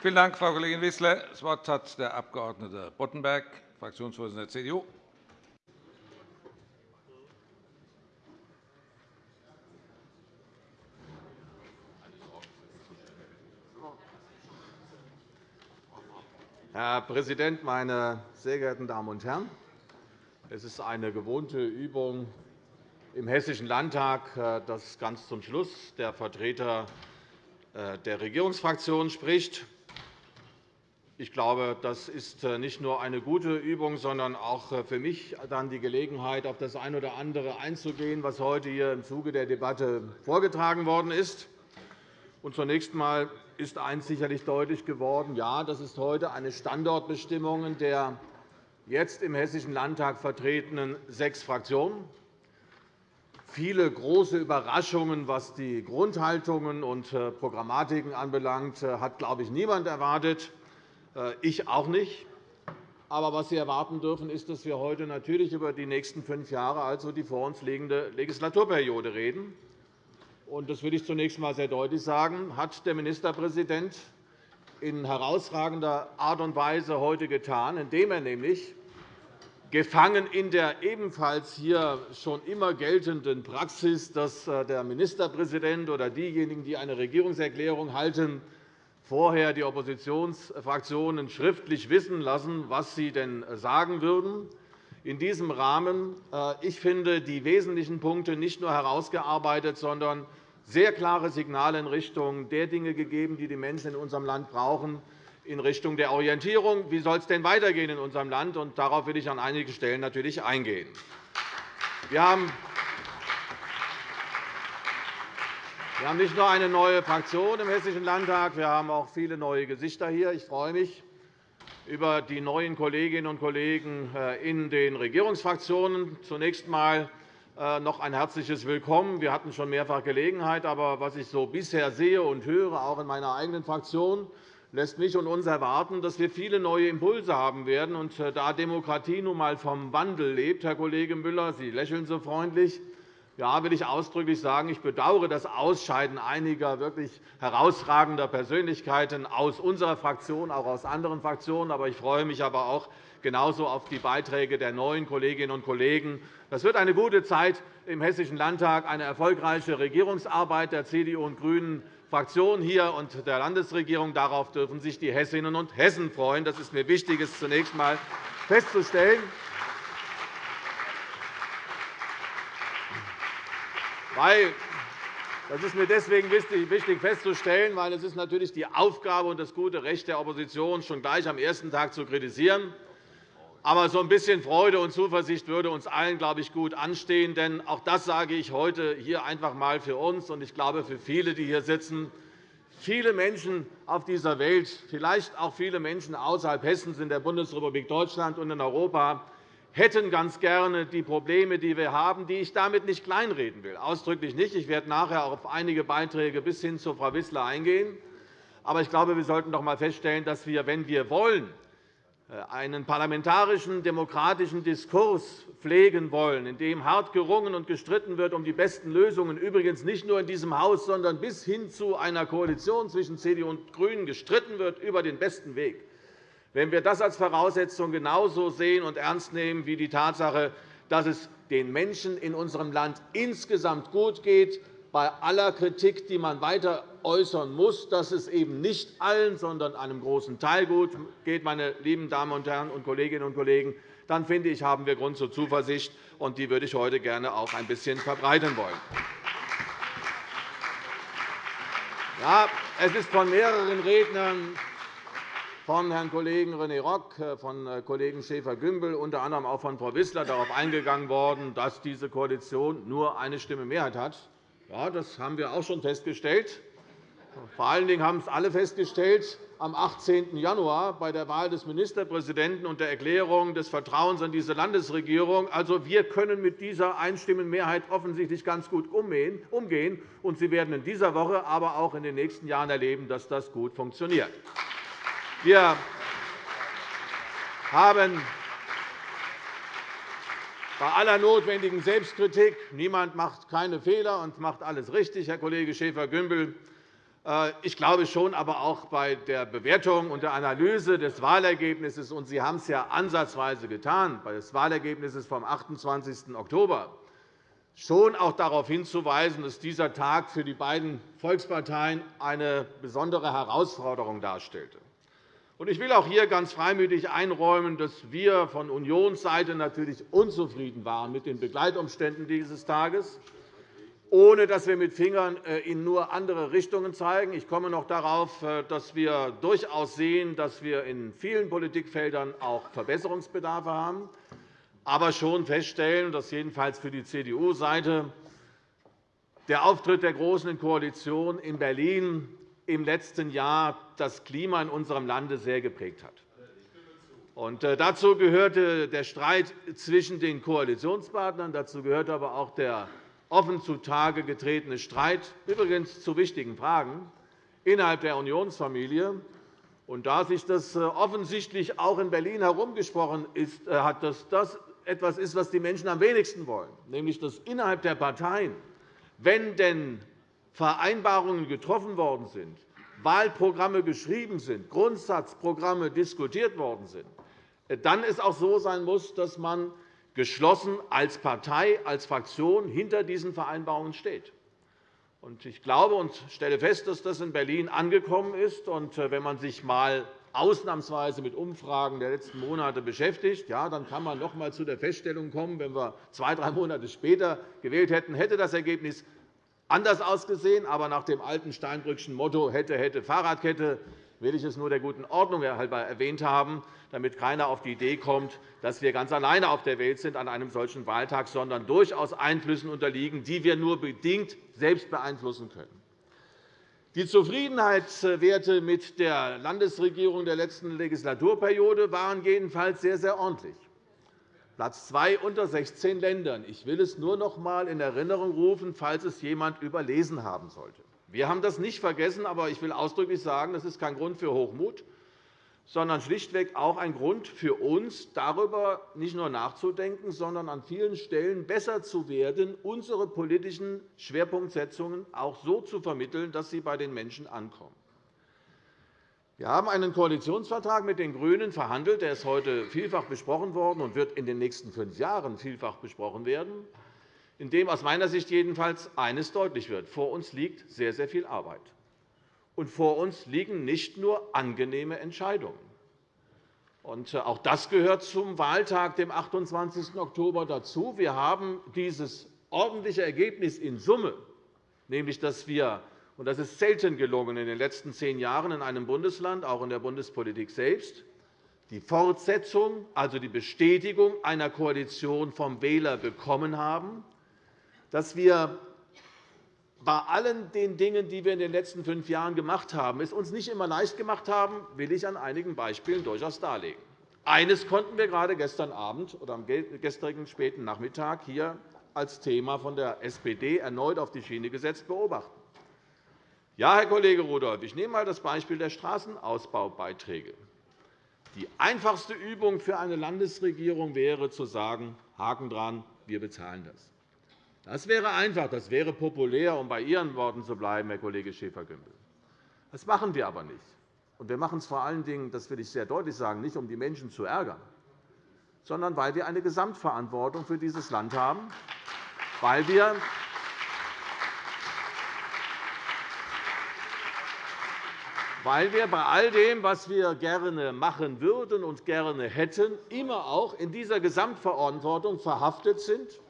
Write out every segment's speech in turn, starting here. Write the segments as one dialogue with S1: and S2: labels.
S1: Vielen Dank, Frau Kollegin Wissler. Das Wort hat der Abg. Boddenberg, Fraktionsvorsitzender der CDU.
S2: Herr Präsident, meine sehr geehrten Damen und Herren! Es ist eine gewohnte Übung im Hessischen Landtag, äh, dass ganz zum Schluss der Vertreter äh, der Regierungsfraktion spricht. Ich glaube, das ist äh, nicht nur eine gute Übung, sondern auch für mich dann die Gelegenheit, auf das eine oder andere einzugehen, was heute hier im Zuge der Debatte vorgetragen worden ist. Zunächst einmal ist eines sicherlich deutlich geworden. Ja, das ist heute eine Standortbestimmung der jetzt im Hessischen Landtag vertretenen sechs Fraktionen. Viele große Überraschungen, was die Grundhaltungen und äh, Programmatiken anbelangt, äh, hat, glaube ich, niemand erwartet. Äh, ich auch nicht. Aber was Sie erwarten dürfen, ist, dass wir heute natürlich über die nächsten fünf Jahre, also die vor uns liegende Legislaturperiode, reden. Das will ich zunächst einmal sehr deutlich sagen, hat der Ministerpräsident in herausragender Art und Weise heute getan, indem er nämlich gefangen in der ebenfalls hier schon immer geltenden Praxis, dass äh, der Ministerpräsident oder diejenigen, die eine Regierungserklärung halten, vorher die Oppositionsfraktionen schriftlich wissen lassen, was sie denn sagen würden. In diesem Rahmen, äh, ich finde, die wesentlichen Punkte nicht nur herausgearbeitet, sondern sehr klare Signale in Richtung der Dinge gegeben, die die Menschen in unserem Land brauchen, in Richtung der Orientierung. Wie soll es denn weitergehen in unserem Land? Und darauf will ich an einigen Stellen natürlich eingehen. Wir haben wir haben nicht nur eine neue Fraktion im Hessischen Landtag, wir haben auch viele neue Gesichter hier. Ich freue mich über die neuen Kolleginnen und Kollegen äh, in den Regierungsfraktionen. Zunächst einmal äh, noch ein herzliches Willkommen. Wir hatten schon mehrfach Gelegenheit, aber was ich so bisher sehe und höre, auch in meiner eigenen Fraktion, lässt mich und uns erwarten, dass wir viele neue Impulse haben werden. Und äh, da Demokratie nun einmal vom Wandel lebt, Herr Kollege Müller, Sie lächeln so freundlich, ja, will ich ausdrücklich sagen, ich bedauere das Ausscheiden einiger wirklich herausragender Persönlichkeiten aus unserer Fraktion, auch aus anderen Fraktionen. Aber ich freue mich aber auch genauso auf die Beiträge der neuen Kolleginnen und Kollegen. Das wird eine gute Zeit im Hessischen Landtag, eine erfolgreiche Regierungsarbeit der CDU und GRÜNEN Fraktion hier und der Landesregierung. Darauf dürfen sich die Hessinnen und Hessen freuen. Das ist mir wichtig, es zunächst einmal festzustellen. Das ist mir deswegen wichtig festzustellen, weil es ist natürlich die Aufgabe und das gute Recht der Opposition, schon gleich am ersten Tag zu kritisieren. Aber so ein bisschen Freude und Zuversicht würde uns allen, glaube ich, gut anstehen. Denn auch das sage ich heute hier einfach einmal für uns und ich glaube für viele, die hier sitzen. Viele Menschen auf dieser Welt, vielleicht auch viele Menschen außerhalb Hessens in der Bundesrepublik Deutschland und in Europa, hätten ganz gerne die Probleme, die wir haben, die ich damit nicht kleinreden will. Ausdrücklich nicht. Ich werde nachher auf einige Beiträge bis hin zu Frau Wissler eingehen. Aber ich glaube, wir sollten doch einmal feststellen, dass wir, wenn wir wollen, äh, einen parlamentarischen demokratischen Diskurs pflegen wollen, in dem hart gerungen und gestritten wird um die besten Lösungen, übrigens nicht nur in diesem Haus, sondern bis hin zu einer Koalition zwischen CDU und GRÜNEN gestritten wird über den besten Weg. Wenn wir das als Voraussetzung genauso sehen und ernst nehmen wie die Tatsache, dass es den Menschen in unserem Land insgesamt gut geht, bei aller Kritik, die man weiter äußern muss, dass es eben nicht allen, sondern einem großen Teil gut geht, meine lieben Damen und Herren und Kolleginnen und Kollegen, dann finde ich, haben wir Grund zur Zuversicht, und die würde ich heute gerne auch ein bisschen verbreiten wollen. Ja, es ist von mehreren Rednern von Herrn Kollegen René Rock, von äh, Kollegen Schäfer-Gümbel, unter anderem auch von Frau Wissler darauf eingegangen worden, dass diese Koalition nur eine Stimme Mehrheit hat. Ja, das haben wir auch schon festgestellt. Vor allen Dingen haben es alle festgestellt am 18. Januar bei der Wahl des Ministerpräsidenten und der Erklärung des Vertrauens an diese Landesregierung. Also, wir können mit dieser Einstimmenmehrheit offensichtlich ganz gut umgehen. Und Sie werden in dieser Woche, aber auch in den nächsten Jahren erleben, dass das gut funktioniert. Wir haben bei aller notwendigen Selbstkritik, niemand macht keine Fehler und macht alles richtig, Herr Kollege Schäfer-Gümbel, Äh, ich glaube schon, aber auch bei der Bewertung und der Analyse des Wahlergebnisses, und Sie haben es ja ansatzweise getan, bei des Wahlergebnisses vom 28. Oktober, schon auch darauf hinzuweisen, dass dieser Tag für die beiden Volksparteien eine besondere Herausforderung darstellte. Ich will auch hier ganz freimütig einräumen, dass wir von Unionsseite natürlich unzufrieden waren mit den Begleitumständen dieses Tages ohne dass wir mit Fingern äh, in nur andere Richtungen zeigen. Ich komme noch darauf, äh, dass wir durchaus sehen, dass wir in vielen Politikfeldern auch Verbesserungsbedarfe haben, aber schon feststellen, dass jedenfalls für die CDU-Seite der Auftritt der Großen Koalition in Berlin im letzten Jahr das Klima in unserem Lande sehr geprägt hat. Äh, dazu gehörte der Streit zwischen den Koalitionspartnern. Dazu gehörte aber auch der offen zutage getretene Streit, übrigens zu wichtigen Fragen, innerhalb der Unionsfamilie. Und da sich das äh, offensichtlich auch in Berlin herumgesprochen ist, äh, hat, dass das etwas ist, was die Menschen am wenigsten wollen, nämlich dass innerhalb der Parteien, wenn denn Vereinbarungen getroffen worden sind, Wahlprogramme geschrieben sind, Grundsatzprogramme diskutiert worden sind, äh, dann es auch so sein muss, dass man geschlossen als Partei, als Fraktion hinter diesen Vereinbarungen steht. Ich glaube und stelle fest, dass das in Berlin angekommen ist. Äh, wenn man sich einmal ausnahmsweise mit Umfragen der letzten Monate beschäftigt, dann kann man noch einmal zu der Feststellung kommen, wenn wir zwei, drei Monate später gewählt hätten, hätte das Ergebnis anders ausgesehen. Aber nach dem alten Steinbrückschen Motto hätte, hätte, Fahrradkette will ich es nur der guten Ordnung halber erwähnt haben, damit keiner auf die Idee kommt, dass wir ganz alleine auf der Welt sind an einem solchen Wahltag, sondern durchaus Einflüssen unterliegen, die wir nur bedingt selbst beeinflussen können. Die Zufriedenheitswerte mit der Landesregierung der letzten Legislaturperiode waren jedenfalls sehr, sehr ordentlich. Platz zwei unter 16 Ländern. Ich will es nur noch einmal in Erinnerung rufen, falls es jemand überlesen haben sollte. Wir haben das nicht vergessen, aber ich will ausdrücklich sagen, das ist kein Grund für Hochmut, sondern schlichtweg auch ein Grund für uns, darüber nicht nur nachzudenken, sondern an vielen Stellen besser zu werden, unsere politischen Schwerpunktsetzungen auch so zu vermitteln, dass sie bei den Menschen ankommen. Wir haben einen Koalitionsvertrag mit den GRÜNEN verhandelt. Der ist heute vielfach besprochen worden und wird in den nächsten fünf Jahren vielfach besprochen werden in dem aus meiner Sicht jedenfalls eines deutlich wird. Vor uns liegt sehr, sehr viel Arbeit. Und vor uns liegen nicht nur angenehme Entscheidungen. Und äh, auch das gehört zum Wahltag, dem 28. Oktober, dazu. Wir haben dieses ordentliche Ergebnis in Summe, nämlich dass wir und das ist selten gelungen in den letzten zehn Jahren in einem Bundesland, auch in der Bundespolitik selbst, die Fortsetzung, also die Bestätigung einer Koalition vom Wähler bekommen haben, dass wir bei allen den Dingen, die wir in den letzten fünf Jahren gemacht haben, es uns nicht immer leicht gemacht haben, will ich an einigen Beispielen durchaus darlegen. Eines konnten wir gerade gestern Abend oder am gestrigen späten Nachmittag hier als Thema von der SPD erneut auf die Schiene gesetzt beobachten. Ja, Herr Kollege Rudolph, ich nehme einmal das Beispiel der Straßenausbaubeiträge. Die einfachste Übung für eine Landesregierung wäre, zu sagen, Haken dran, wir bezahlen das. Das wäre einfach, das wäre populär, um bei Ihren Worten zu bleiben, Herr Kollege Schäfer-Gümbel. Das machen wir aber nicht. Und wir machen es vor allen Dingen, das will ich sehr deutlich sagen, nicht, um die Menschen zu ärgern, sondern weil wir eine Gesamtverantwortung für dieses Land haben, weil wir weil wir bei all dem, was wir gerne machen würden und gerne hätten, immer auch in dieser Gesamtverantwortung verhaftet sind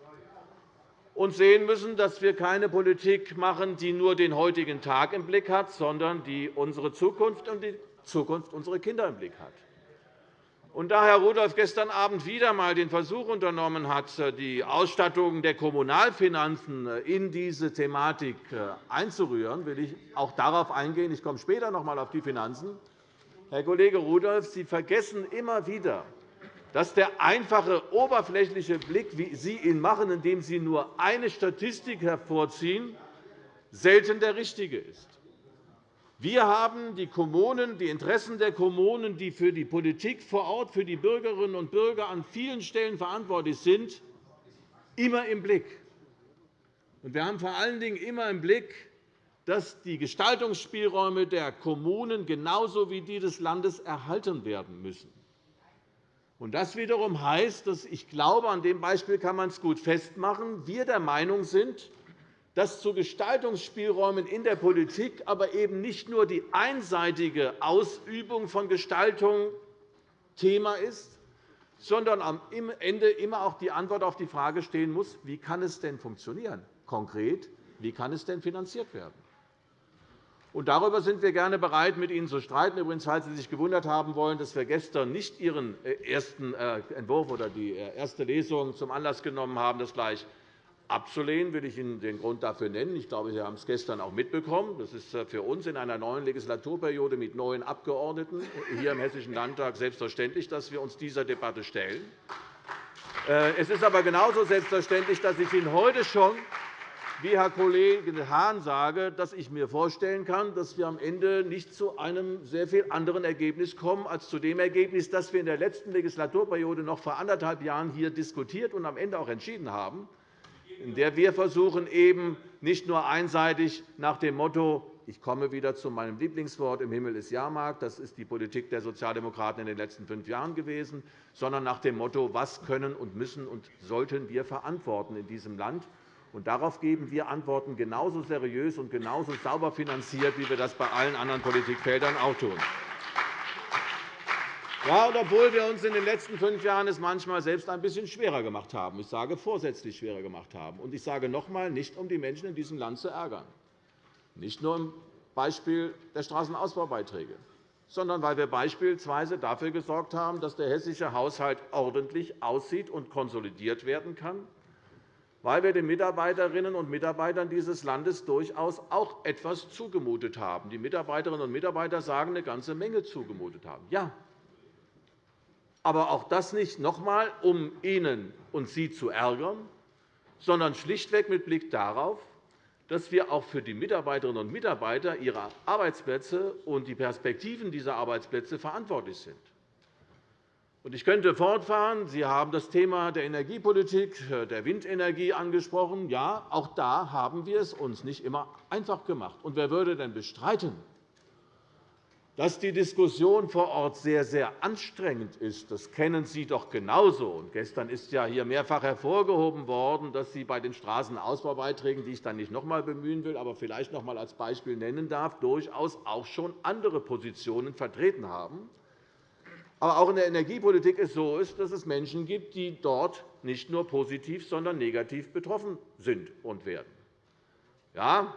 S2: und sehen müssen, dass wir keine Politik machen, die nur den heutigen Tag im Blick hat, sondern die unsere Zukunft und die Zukunft unserer Kinder im Blick hat. Und da Herr Rudolph gestern Abend wieder einmal den Versuch unternommen hat, die Ausstattung der Kommunalfinanzen in diese Thematik einzurühren, will ich auch darauf eingehen. Ich komme später noch einmal auf die Finanzen. Herr Kollege Rudolph, Sie vergessen immer wieder, dass der einfache, oberflächliche Blick, wie Sie ihn machen, indem Sie nur eine Statistik hervorziehen, selten der richtige ist. Wir haben die Kommunen, die Interessen der Kommunen, die für die Politik vor Ort, für die Bürgerinnen und Bürger an vielen Stellen verantwortlich sind, immer im Blick. Wir haben vor allen Dingen immer im Blick, dass die Gestaltungsspielräume der Kommunen genauso wie die des Landes erhalten werden müssen. Das wiederum heißt, dass ich glaube, an dem Beispiel kann man es gut festmachen, wir der Meinung sind, dass zu Gestaltungsspielräumen in der Politik aber eben nicht nur die einseitige Ausübung von Gestaltung Thema ist, sondern am Ende immer auch die Antwort auf die Frage stehen muss, wie kann es denn funktionieren? Konkret, wie kann es denn finanziert werden? Und darüber sind wir gerne bereit, mit Ihnen zu streiten. Übrigens, falls Sie sich gewundert haben wollen, dass wir gestern nicht Ihren äh, ersten äh, Entwurf oder die äh, erste Lesung zum Anlass genommen haben, das gleich abzulehnen, will ich Ihnen den Grund dafür nennen. Ich glaube, Sie haben es gestern auch mitbekommen. Das ist für uns in einer neuen Legislaturperiode mit neuen Abgeordneten hier im Hessischen Landtag selbstverständlich, dass wir uns dieser Debatte stellen. Es ist aber genauso selbstverständlich, dass ich Ihnen heute schon wie Herr Kollege Hahn sage, dass ich mir vorstellen kann, dass wir am Ende nicht zu einem sehr viel anderen Ergebnis kommen als zu dem Ergebnis, das wir in der letzten Legislaturperiode noch vor anderthalb Jahren hier diskutiert und am Ende auch entschieden haben, in der wir versuchen, eben nicht nur einseitig nach dem Motto ich komme wieder zu meinem Lieblingswort, im Himmel ist Jahrmarkt, das ist die Politik der Sozialdemokraten in den letzten fünf Jahren gewesen, sondern nach dem Motto, was können und müssen und sollten wir verantworten in diesem Land und darauf geben wir Antworten genauso seriös und genauso sauber finanziert, wie wir das bei allen anderen Politikfeldern auch tun. Ja, und obwohl wir uns in den letzten fünf Jahren es manchmal selbst ein bisschen schwerer gemacht haben, ich sage vorsätzlich schwerer gemacht haben, und ich sage noch einmal, nicht um die Menschen in diesem Land zu ärgern, nicht nur im Beispiel der Straßenausbaubeiträge, sondern weil wir beispielsweise dafür gesorgt haben, dass der hessische Haushalt ordentlich aussieht und konsolidiert werden kann, weil wir den Mitarbeiterinnen und Mitarbeitern dieses Landes durchaus auch etwas zugemutet haben. Die Mitarbeiterinnen und Mitarbeiter sagen, eine ganze Menge zugemutet haben. Ja, aber auch das nicht noch einmal, um Ihnen und Sie zu ärgern, sondern schlichtweg mit Blick darauf, dass wir auch für die Mitarbeiterinnen und Mitarbeiter ihre Arbeitsplätze und die Perspektiven dieser Arbeitsplätze verantwortlich sind. Ich könnte fortfahren. Sie haben das Thema der Energiepolitik, äh, der Windenergie angesprochen. Ja, auch da haben wir es uns nicht immer einfach gemacht. Und wer würde denn bestreiten, dass die Diskussion vor Ort sehr, sehr anstrengend ist? Das kennen Sie doch genauso. gestern ist ja hier mehrfach hervorgehoben worden, dass Sie bei den Straßenausbaubeiträgen, die ich dann nicht noch einmal bemühen will, aber vielleicht noch einmal als Beispiel nennen darf, durchaus auch schon andere Positionen vertreten haben. Aber auch in der Energiepolitik ist es so, dass es Menschen gibt, die dort nicht nur positiv, sondern negativ betroffen sind und werden. Ja,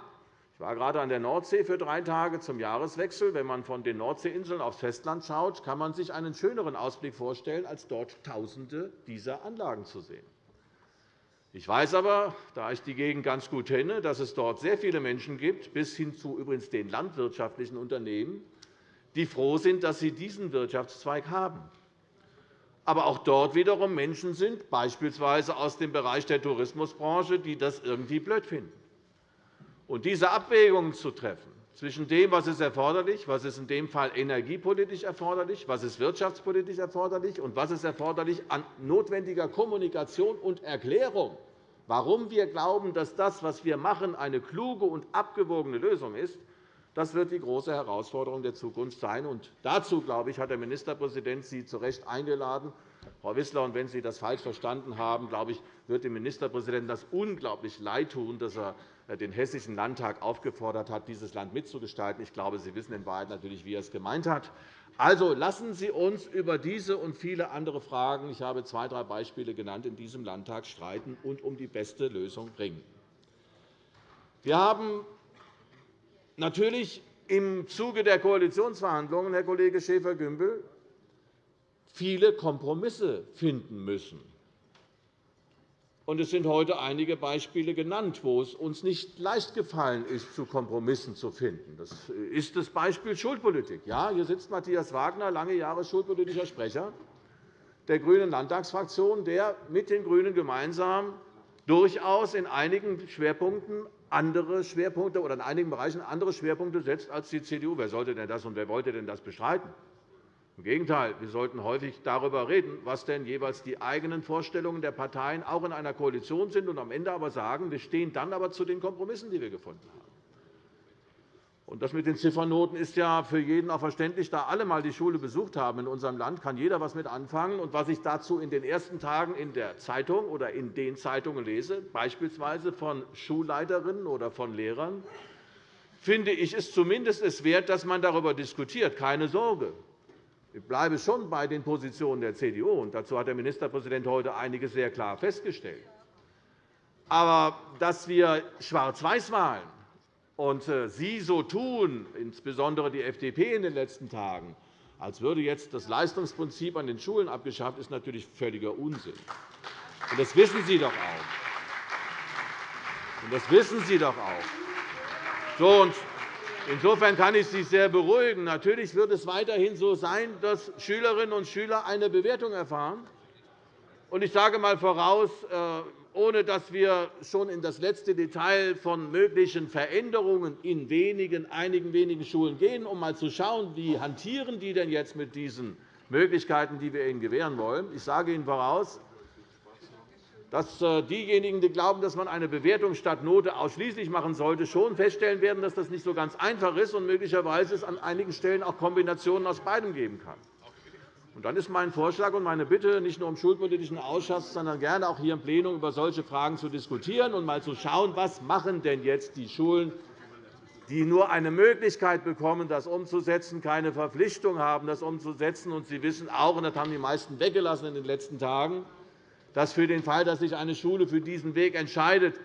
S2: war gerade an der Nordsee für drei Tage zum Jahreswechsel. Wenn man von den Nordseeinseln aufs Festland schaut, kann man sich einen schöneren Ausblick vorstellen, als dort Tausende dieser Anlagen zu sehen. Ich weiß aber, da ich die Gegend ganz gut kenne, dass es dort sehr viele Menschen gibt, bis hin zu übrigens den landwirtschaftlichen Unternehmen, die froh sind, dass sie diesen Wirtschaftszweig haben. Aber auch dort wiederum Menschen sind, beispielsweise aus dem Bereich der Tourismusbranche, die das irgendwie blöd finden. Und diese Abwägung zu treffen zwischen dem, was ist erforderlich, was ist in dem Fall energiepolitisch erforderlich, was ist wirtschaftspolitisch erforderlich und was ist erforderlich an notwendiger Kommunikation und Erklärung, warum wir glauben, dass das, was wir machen, eine kluge und abgewogene Lösung ist, das wird die große Herausforderung der Zukunft sein. Und dazu, glaube ich, hat der Ministerpräsident Sie zu Recht eingeladen. Frau Wissler, und wenn Sie das falsch verstanden haben, glaube ich, wird dem Ministerpräsidenten das unglaublich leid tun, dass er den Hessischen Landtag aufgefordert hat, dieses Land mitzugestalten. Ich glaube, Sie wissen in Wahrheit natürlich, wie er es gemeint hat. Also lassen Sie uns über diese und viele andere Fragen – ich habe zwei, drei Beispiele genannt – in diesem Landtag streiten und um die beste Lösung ringen. Wir haben natürlich im Zuge der Koalitionsverhandlungen, Herr Kollege Schäfer-Gümbel, viele Kompromisse finden müssen. Es sind heute einige Beispiele genannt, wo es uns nicht leicht gefallen ist, zu Kompromissen zu finden. Das ist das Beispiel Schulpolitik. Ja, hier sitzt Matthias Wagner, lange Jahre schulpolitischer Sprecher der GRÜNEN Landtagsfraktion, der mit den GRÜNEN gemeinsam durchaus in einigen Schwerpunkten andere Schwerpunkte oder in einigen Bereichen andere Schwerpunkte setzt als die CDU. Wer sollte denn das und wer wollte denn das bestreiten? Im Gegenteil, wir sollten häufig darüber reden, was denn jeweils die eigenen Vorstellungen der Parteien auch in einer Koalition sind, und am Ende aber sagen, wir stehen dann aber zu den Kompromissen, die wir gefunden haben. das mit den Ziffernoten ist ja für jeden auch verständlich, da alle einmal die Schule besucht haben in unserem Land, kann jeder etwas mit anfangen. Und was ich dazu in den ersten Tagen in der Zeitung oder in den Zeitungen lese, beispielsweise von Schulleiterinnen oder von Lehrern, finde ich es zumindest es wert, dass man darüber diskutiert. Keine Sorge. Ich bleibe schon bei den Positionen der CDU, und dazu hat der Ministerpräsident heute einiges sehr klar festgestellt. Aber dass wir Schwarz-Weiß malen und äh, Sie so tun, insbesondere die FDP in den letzten Tagen, als würde jetzt das Leistungsprinzip an den Schulen abgeschafft, ist natürlich völliger Unsinn. Und das wissen Sie doch auch. Und das wissen Sie doch auch. So, und insofern kann ich Sie sehr beruhigen. Natürlich wird es weiterhin so sein, dass Schülerinnen und Schüler eine Bewertung erfahren. Ich sage einmal voraus, äh, ohne dass wir schon in das letzte Detail von möglichen Veränderungen in wenigen, einigen wenigen Schulen gehen, um einmal zu schauen, wie hantieren die denn jetzt mit diesen Möglichkeiten, die wir ihnen gewähren wollen. Ich sage Ihnen voraus, dass äh, diejenigen, die glauben, dass man eine Bewertung statt Note ausschließlich machen sollte, schon feststellen werden, dass das nicht so ganz einfach ist und möglicherweise es an einigen Stellen auch Kombinationen aus beidem geben kann. Und dann ist mein Vorschlag und meine Bitte, nicht nur im Schulpolitischen Ausschuss, sondern gerne auch hier im Plenum über solche Fragen zu diskutieren und einmal zu schauen, was machen denn jetzt die Schulen, die nur eine Möglichkeit bekommen, das umzusetzen, keine Verpflichtung haben, das umzusetzen. Und Sie wissen auch, und das haben die meisten weggelassen in den letzten Tagen, dass für den Fall, dass sich eine Schule für diesen Weg entscheidet,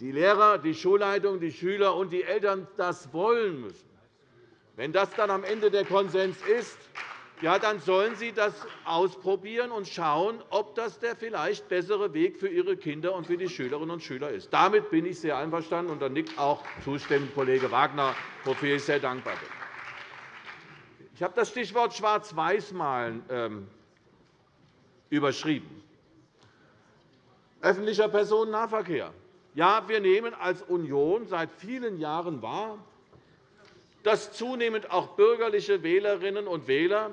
S2: die Lehrer, die Schulleitung, die Schüler und die Eltern das wollen müssen. Wenn das dann am Ende der Konsens ist, ja, dann sollen Sie das ausprobieren und schauen, ob das der vielleicht bessere Weg für Ihre Kinder und für die Schülerinnen und Schüler ist. Damit bin ich sehr einverstanden, und da nickt auch zustimmend Kollege Wagner, wofür ich sehr dankbar bin. Ich habe das Stichwort Schwarz-Weiß-Malen ähm, überschrieben. Öffentlicher Personennahverkehr. Ja, wir nehmen als Union seit vielen Jahren wahr, dass zunehmend auch bürgerliche Wählerinnen und Wähler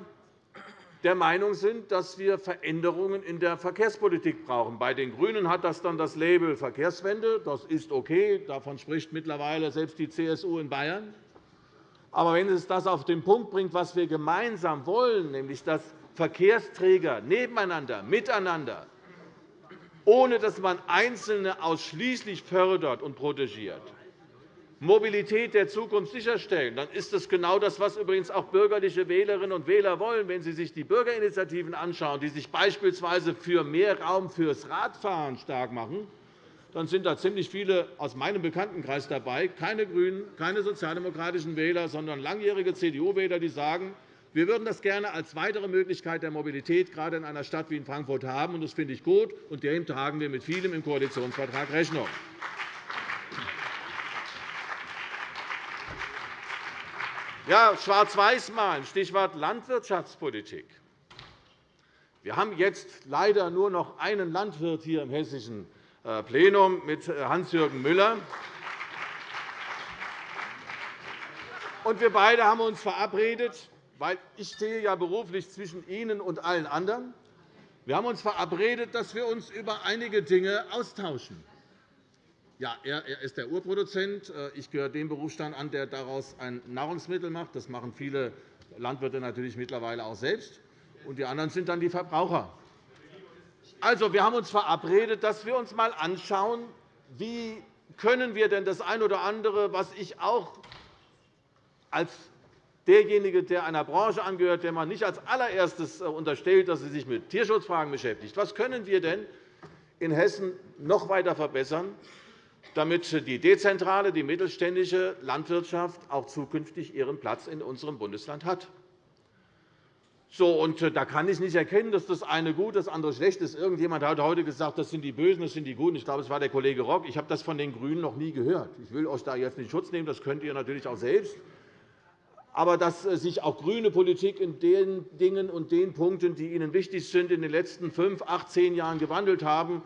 S2: der Meinung sind, dass wir Veränderungen in der Verkehrspolitik brauchen. Bei den GRÜNEN hat das dann das Label Verkehrswende. Das ist okay. Davon spricht mittlerweile selbst die CSU in Bayern. Aber wenn es das auf den Punkt bringt, was wir gemeinsam wollen, nämlich dass Verkehrsträger nebeneinander, miteinander, ohne dass man Einzelne ausschließlich fördert und protegiert, Mobilität der Zukunft sicherstellen, dann ist das genau das, was übrigens auch bürgerliche Wählerinnen und Wähler wollen. Wenn Sie sich die Bürgerinitiativen anschauen, die sich beispielsweise für mehr Raum fürs Radfahren stark machen, dann sind da ziemlich viele aus meinem Bekanntenkreis dabei, keine GRÜNEN, keine sozialdemokratischen Wähler, sondern langjährige CDU-Wähler, die sagen, wir würden das gerne als weitere Möglichkeit der Mobilität gerade in einer Stadt wie in Frankfurt haben. Das finde ich gut, und dem tragen wir mit vielem im Koalitionsvertrag Rechnung. Ja, Schwarz-Weiß malen, Stichwort Landwirtschaftspolitik. Wir haben jetzt leider nur noch einen Landwirt hier im hessischen äh, Plenum mit äh, Hans-Jürgen Müller. Und wir beide haben uns verabredet, weil ich stehe ja beruflich zwischen Ihnen und allen anderen. Wir haben uns verabredet, dass wir uns über einige Dinge austauschen. Ja, er ist der Urproduzent. Äh, ich gehöre dem Berufsstand an, der daraus ein Nahrungsmittel macht. Das machen viele Landwirte natürlich mittlerweile auch selbst. Und die anderen sind dann die Verbraucher. Also, wir haben uns verabredet, dass wir uns einmal anschauen, wie können wir denn das eine oder andere, was ich auch als derjenige, der einer Branche angehört, der man nicht als allererstes äh, unterstellt, dass sie sich mit Tierschutzfragen beschäftigt, was können wir denn in Hessen noch weiter verbessern, damit die dezentrale, die mittelständische Landwirtschaft auch zukünftig ihren Platz in unserem Bundesland hat. So, und äh, da kann ich nicht erkennen, dass das eine gut, das andere schlecht ist. Irgendjemand hat heute gesagt, das sind die Bösen, das sind die Guten. Ich glaube, es war der Kollege Rock. Ich habe das von den GRÜNEN noch nie gehört. Ich will euch da jetzt nicht Schutz nehmen. Das könnt ihr natürlich auch selbst. Aber dass äh, sich auch grüne Politik in den Dingen und den Punkten, die Ihnen wichtig sind, in den letzten fünf, acht, zehn Jahren gewandelt haben,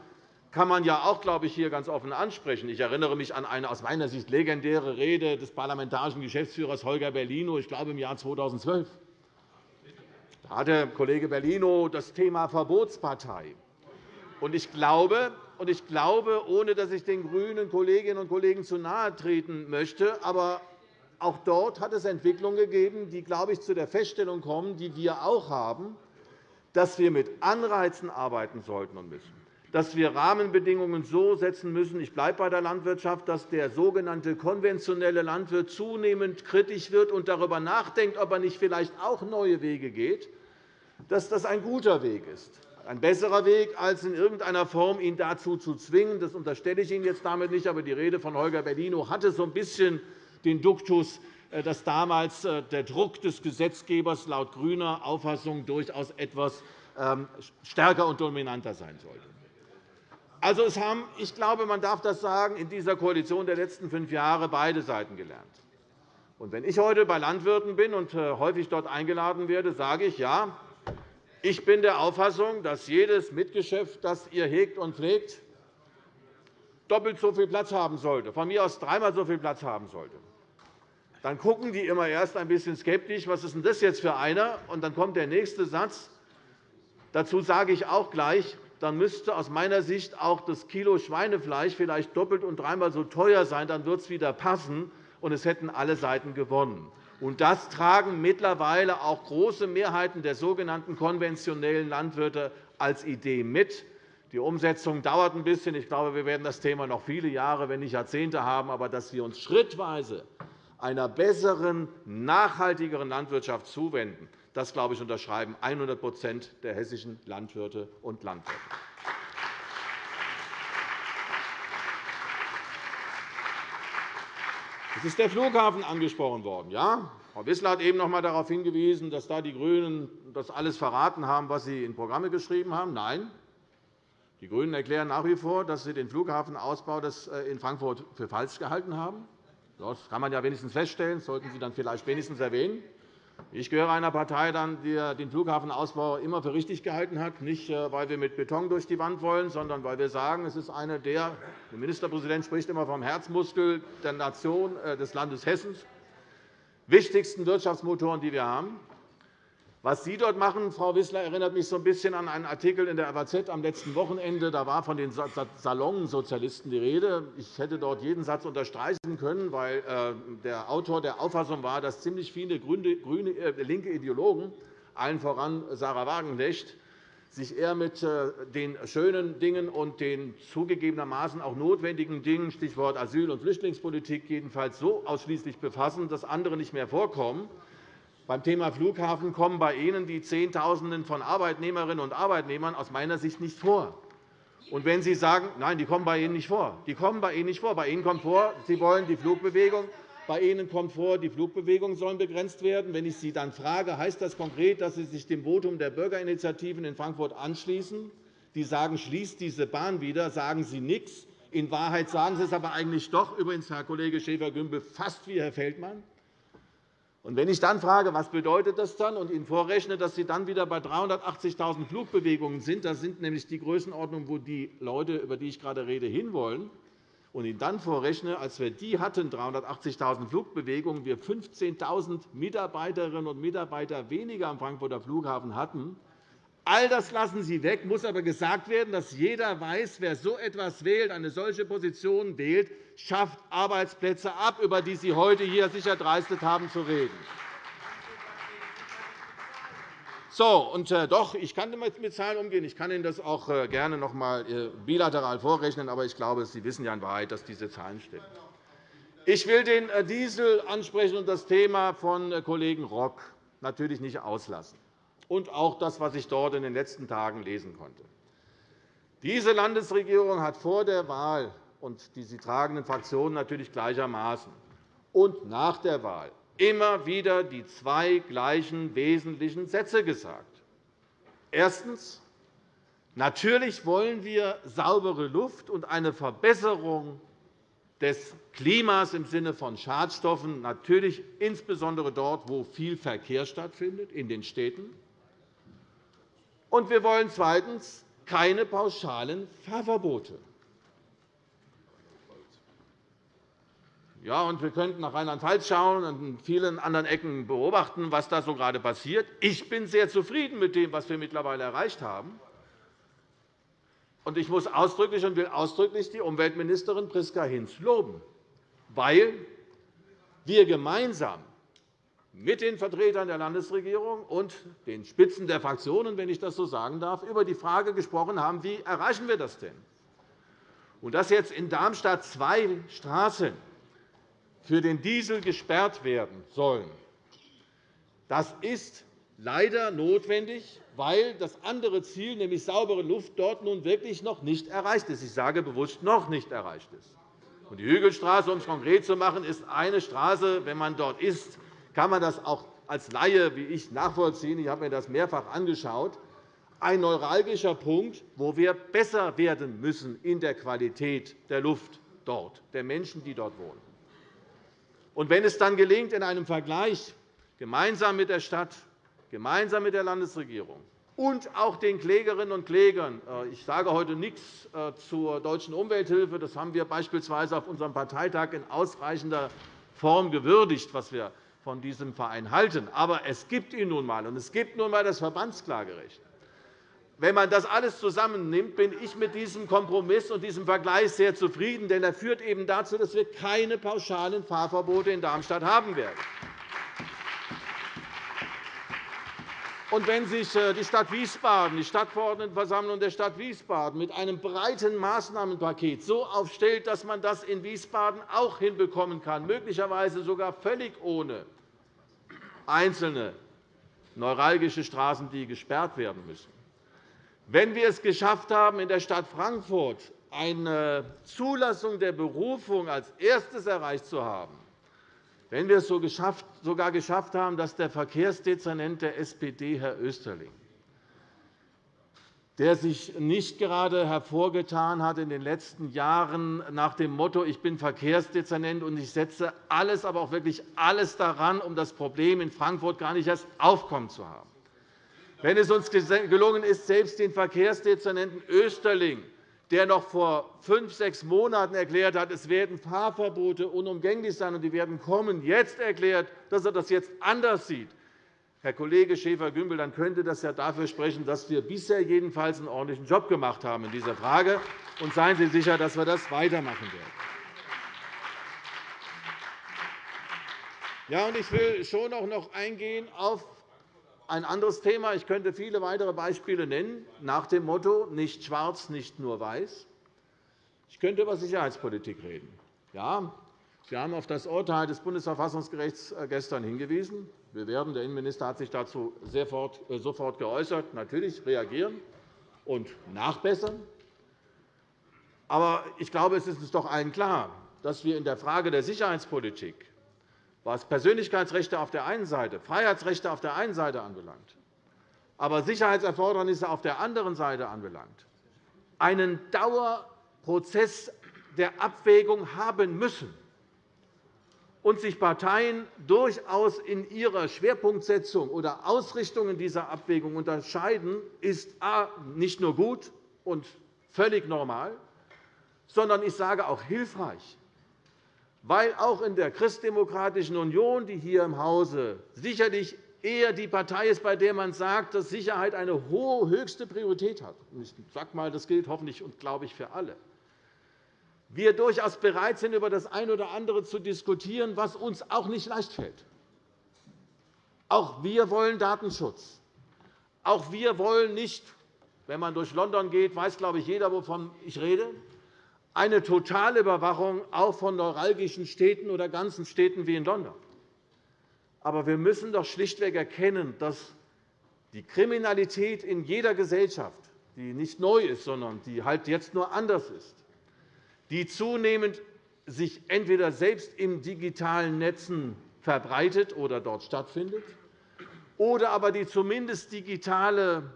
S2: kann man ja auch, glaube ich, hier ganz offen ansprechen. Ich erinnere mich an eine aus meiner Sicht legendäre Rede des parlamentarischen Geschäftsführers Holger Bellino, ich glaube, im Jahr 2012. Da hatte Kollege Bellino das Thema Verbotspartei. Und ich glaube, und ich glaube, ohne dass ich den grünen Kolleginnen und Kollegen zu nahe treten möchte, aber auch dort hat es Entwicklungen gegeben, die, glaube ich, zu der Feststellung kommen, die wir auch haben, dass wir mit Anreizen arbeiten sollten und müssen, dass wir Rahmenbedingungen so setzen müssen, ich bleibe bei der Landwirtschaft, dass der sogenannte konventionelle Landwirt zunehmend kritisch wird und darüber nachdenkt, ob er nicht vielleicht auch neue Wege geht, dass das ein guter Weg ist. Ein besserer Weg, als in irgendeiner Form ihn dazu zu zwingen. Das unterstelle ich Ihnen jetzt damit nicht. Aber die Rede von Holger Bellino hatte so ein bisschen den Duktus, äh, dass damals äh, der Druck des Gesetzgebers laut grüner Auffassung durchaus etwas ähm, stärker und dominanter sein sollte. Also, es haben, ich glaube, man darf das sagen, in dieser Koalition der letzten fünf Jahre beide Seiten gelernt. Und wenn ich heute bei Landwirten bin und äh, häufig dort eingeladen werde, sage ich, ja, ich bin der Auffassung, dass jedes Mitgeschäft, das ihr hegt und pflegt, doppelt so viel Platz haben sollte, von mir aus dreimal so viel Platz haben sollte. Dann gucken die immer erst ein bisschen skeptisch, was ist denn das jetzt für einer? Und dann kommt der nächste Satz. Dazu sage ich auch gleich, dann müsste aus meiner Sicht auch das Kilo Schweinefleisch vielleicht doppelt und dreimal so teuer sein. Dann wird es wieder passen, und es hätten alle Seiten gewonnen. Und das tragen mittlerweile auch große Mehrheiten der sogenannten konventionellen Landwirte als Idee mit. Die Umsetzung dauert ein bisschen. Ich glaube, wir werden das Thema noch viele Jahre, wenn nicht Jahrzehnte haben. Aber dass wir uns schrittweise einer besseren, nachhaltigeren Landwirtschaft zuwenden, das, glaube ich, unterschreiben 100% der hessischen Landwirte und Landwirte. Es ist der Flughafen angesprochen worden. Ja, Frau Wissler hat eben noch einmal darauf hingewiesen, dass da die GRÜNEN das alles verraten haben, was sie in Programme geschrieben haben. Nein, die GRÜNEN erklären nach wie vor, dass sie den Flughafenausbau äh, in Frankfurt für falsch gehalten haben. Das kann man ja wenigstens feststellen. Das sollten Sie dann vielleicht wenigstens erwähnen. Ich gehöre einer Partei, die den Flughafenausbau immer für richtig gehalten hat, nicht äh, weil wir mit Beton durch die Wand wollen, sondern weil wir sagen, es ist eine der der Ministerpräsident spricht immer vom Herzmuskel der Nation äh, des Landes Hessen, wichtigsten Wirtschaftsmotoren, die wir haben. Was Sie dort machen, Frau Wissler, erinnert mich so ein bisschen an einen Artikel in der FAZ am letzten Wochenende. Da war von den Salonsozialisten die Rede. Ich hätte dort jeden Satz unterstreichen können, weil äh, der Autor der Auffassung war, dass ziemlich viele grüne, äh, linke Ideologen, allen voran Sarah Wagenknecht, sich eher mit äh, den schönen Dingen und den zugegebenermaßen auch notwendigen Dingen, Stichwort Asyl- und Flüchtlingspolitik, jedenfalls so ausschließlich befassen, dass andere nicht mehr vorkommen. Beim Thema Flughafen kommen bei Ihnen die Zehntausenden von Arbeitnehmerinnen und Arbeitnehmern aus meiner Sicht nicht vor. Und wenn Sie sagen, nein, die kommen bei Ihnen nicht vor, die kommen bei Ihnen nicht vor. Bei Ihnen kommt vor, Sie wollen die Flugbewegung. Bei Ihnen kommt vor, die Flugbewegungen sollen begrenzt werden. Wenn ich Sie dann frage, heißt das konkret, dass Sie sich dem Votum der Bürgerinitiativen in Frankfurt anschließen, die sagen, schließt diese Bahn wieder, sagen Sie nichts. In Wahrheit sagen Sie es aber eigentlich doch, übrigens, Herr Kollege Schäfer-Gümbel, fast wie Herr Feldmann. Und wenn ich dann frage, was bedeutet das dann, und Ihnen vorrechne, dass Sie dann wieder bei 380.000 Flugbewegungen sind, das sind nämlich die Größenordnungen, wo die Leute, über die ich gerade rede, hinwollen, und Ihnen dann vorrechne, als wir die hatten, 380.000 Flugbewegungen, wir 15.000 Mitarbeiterinnen und Mitarbeiter weniger am Frankfurter Flughafen hatten, All das lassen Sie weg, muss aber gesagt werden, dass jeder weiß, wer so etwas wählt, eine solche Position wählt, schafft Arbeitsplätze ab, über die Sie heute hier sich erdreistet haben zu reden. So, und äh, doch, ich kann mit Zahlen umgehen. Ich kann Ihnen das auch äh, gerne noch einmal äh, bilateral vorrechnen. Aber ich glaube, Sie wissen ja in Wahrheit, dass diese Zahlen stimmen. Ich will den Diesel ansprechen und das Thema von Kollegen Rock natürlich nicht auslassen und auch das, was ich dort in den letzten Tagen lesen konnte. Diese Landesregierung hat vor der Wahl und die sie tragenden Fraktionen natürlich gleichermaßen und nach der Wahl immer wieder die zwei gleichen wesentlichen Sätze gesagt. Erstens. Natürlich wollen wir saubere Luft und eine Verbesserung des Klimas im Sinne von Schadstoffen, natürlich insbesondere dort, wo viel Verkehr stattfindet, in den Städten. Und wir wollen zweitens keine pauschalen Fahrverbote. Ja, und wir könnten nach Rheinland-Pfalz schauen und in vielen anderen Ecken beobachten, was da so gerade passiert. Ich bin sehr zufrieden mit dem, was wir mittlerweile erreicht haben. Und ich muss ausdrücklich und will ausdrücklich die Umweltministerin Priska Hinz loben, weil wir gemeinsam mit den Vertretern der Landesregierung und den Spitzen der Fraktionen, wenn ich das so sagen darf, über die Frage gesprochen haben, wie erreichen wir das denn? Und dass jetzt in Darmstadt zwei Straßen für den Diesel gesperrt werden sollen, das ist leider notwendig, weil das andere Ziel, nämlich saubere Luft, dort nun wirklich noch nicht erreicht ist. Ich sage bewusst noch nicht erreicht ist. Die Hügelstraße, um es konkret zu machen, ist eine Straße. Wenn man dort ist, kann man das auch als Laie wie ich nachvollziehen. Ich habe mir das mehrfach angeschaut. Ein neuralgischer Punkt, wo wir besser werden müssen in der Qualität der Luft dort, der Menschen, die dort wohnen. Und wenn es dann gelingt, in einem Vergleich gemeinsam mit der Stadt, gemeinsam mit der Landesregierung und auch den Klägerinnen und Klägern. Äh, ich sage heute nichts äh, zur Deutschen Umwelthilfe. Das haben wir beispielsweise auf unserem Parteitag in ausreichender Form gewürdigt, was wir von diesem Verein halten. Aber es gibt ihn nun einmal, und es gibt nun einmal das Verbandsklagerecht. Wenn man das alles zusammennimmt, bin ich mit diesem Kompromiss und diesem Vergleich sehr zufrieden, denn er führt eben dazu, dass wir keine pauschalen Fahrverbote in Darmstadt haben werden. Und wenn sich äh, die Stadt Wiesbaden, die Stadtverordnetenversammlung der Stadt Wiesbaden mit einem breiten Maßnahmenpaket so aufstellt, dass man das in Wiesbaden auch hinbekommen kann, möglicherweise sogar völlig ohne einzelne neuralgische Straßen, die gesperrt werden müssen, wenn wir es geschafft haben, in der Stadt Frankfurt eine Zulassung der Berufung als erstes erreicht zu haben, wenn wir es sogar geschafft haben, dass der Verkehrsdezernent der SPD, Herr Österling, der sich nicht gerade hervorgetan hat in den letzten Jahren nach dem Motto, ich bin Verkehrsdezernent und ich setze alles, aber auch wirklich alles daran, um das Problem in Frankfurt gar nicht erst aufkommen zu haben. Wenn es uns gelungen ist, selbst den Verkehrsdezernenten Österling der noch vor fünf, sechs Monaten erklärt hat, es werden Fahrverbote unumgänglich sein und die werden kommen, jetzt erklärt, dass er das jetzt anders sieht, Herr Kollege Schäfer-Gümbel, dann könnte das ja dafür sprechen, dass wir bisher jedenfalls einen ordentlichen Job gemacht haben in dieser Frage. Und seien Sie sicher, dass wir das weitermachen werden. Ja, und ich will schon auch noch eingehen auf ein anderes Thema. Ich könnte viele weitere Beispiele nennen, nach dem Motto nicht schwarz, nicht nur weiß. Ich könnte über Sicherheitspolitik reden. Ja, Sie haben auf das Urteil des Bundesverfassungsgerichts äh, gestern hingewiesen. Wir werden, der Innenminister hat sich dazu äh, sofort geäußert, natürlich reagieren und nachbessern. Aber ich glaube, es ist uns doch allen klar, dass wir in der Frage der Sicherheitspolitik was Persönlichkeitsrechte auf der einen Seite, Freiheitsrechte auf der einen Seite anbelangt, aber Sicherheitserfordernisse auf der anderen Seite anbelangt, einen Dauerprozess der Abwägung haben müssen und sich Parteien durchaus in ihrer Schwerpunktsetzung oder Ausrichtung in dieser Abwägung unterscheiden, ist a. nicht nur gut und völlig normal, sondern ich sage auch hilfreich weil auch in der Christdemokratischen Union, die hier im Hause sicherlich eher die Partei ist, bei der man sagt, dass Sicherheit eine hohe, höchste Priorität hat. Ich sage einmal, das gilt hoffentlich und glaube ich für alle. Wir durchaus bereit sind, über das eine oder andere zu diskutieren, was uns auch nicht leicht fällt. Auch wir wollen Datenschutz. Auch wir wollen nicht, wenn man durch London geht, weiß, glaube ich, jeder, wovon ich rede, eine Totalüberwachung auch von neuralgischen Städten oder ganzen Städten wie in London. Aber wir müssen doch schlichtweg erkennen, dass die Kriminalität in jeder Gesellschaft, die nicht neu ist, sondern die halt jetzt nur anders ist, die zunehmend sich entweder selbst in digitalen Netzen verbreitet oder dort stattfindet, oder aber die zumindest digitale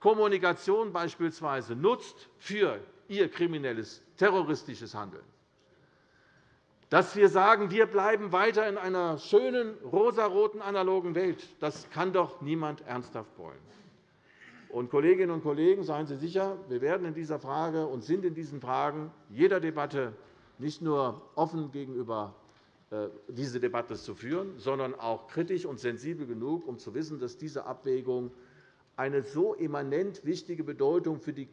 S2: Kommunikation beispielsweise nutzt für ihr kriminelles terroristisches Handeln. Dass wir sagen, wir bleiben weiter in einer schönen, rosaroten, analogen Welt, das kann doch niemand ernsthaft wollen. Und, Kolleginnen und Kollegen, seien Sie sicher, wir werden in dieser Frage und sind in diesen Fragen jeder Debatte nicht nur offen gegenüber äh, diese Debatte zu führen, sondern auch kritisch und sensibel genug, um zu wissen, dass diese Abwägung eine so immanent wichtige Bedeutung für die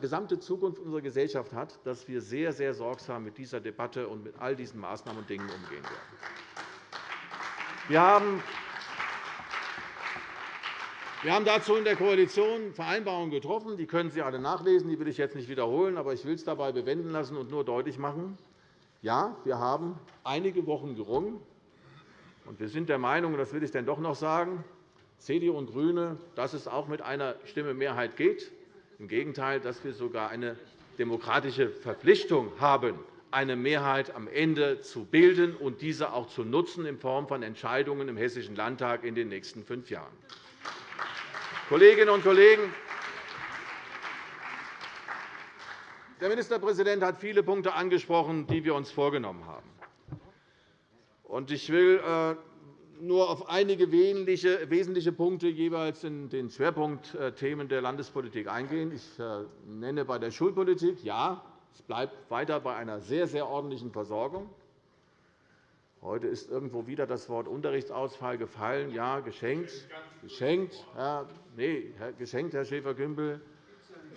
S2: gesamte Zukunft unserer Gesellschaft hat, dass wir sehr, sehr sorgsam mit dieser Debatte und mit all diesen Maßnahmen und Dingen umgehen werden. Wir haben wir haben dazu in der Koalition Vereinbarungen getroffen. Die können Sie alle nachlesen. Die will ich jetzt nicht wiederholen. Aber ich will es dabei bewenden lassen und nur deutlich machen. Ja, wir haben einige Wochen gerungen. Und wir sind der Meinung, das will ich denn doch noch sagen, CDU und GRÜNE, dass es auch mit einer Stimme Mehrheit geht. Im Gegenteil, dass wir sogar eine demokratische Verpflichtung haben, eine Mehrheit am Ende zu bilden und diese auch zu nutzen in Form von Entscheidungen im Hessischen Landtag in den nächsten fünf Jahren. Kolleginnen und Kollegen, der Ministerpräsident hat viele Punkte angesprochen, die wir uns vorgenommen haben. Ich will äh, nur auf einige wesentliche Punkte jeweils in den Schwerpunktthemen der Landespolitik eingehen. Ich äh, nenne bei der Schulpolitik, ja, es bleibt weiter bei einer sehr, sehr ordentlichen Versorgung. Heute ist irgendwo wieder das Wort Unterrichtsausfall gefallen. Ja, geschenkt. Geschenkt, Herr, nee, geschenkt, Herr Schäfer-Gümbel.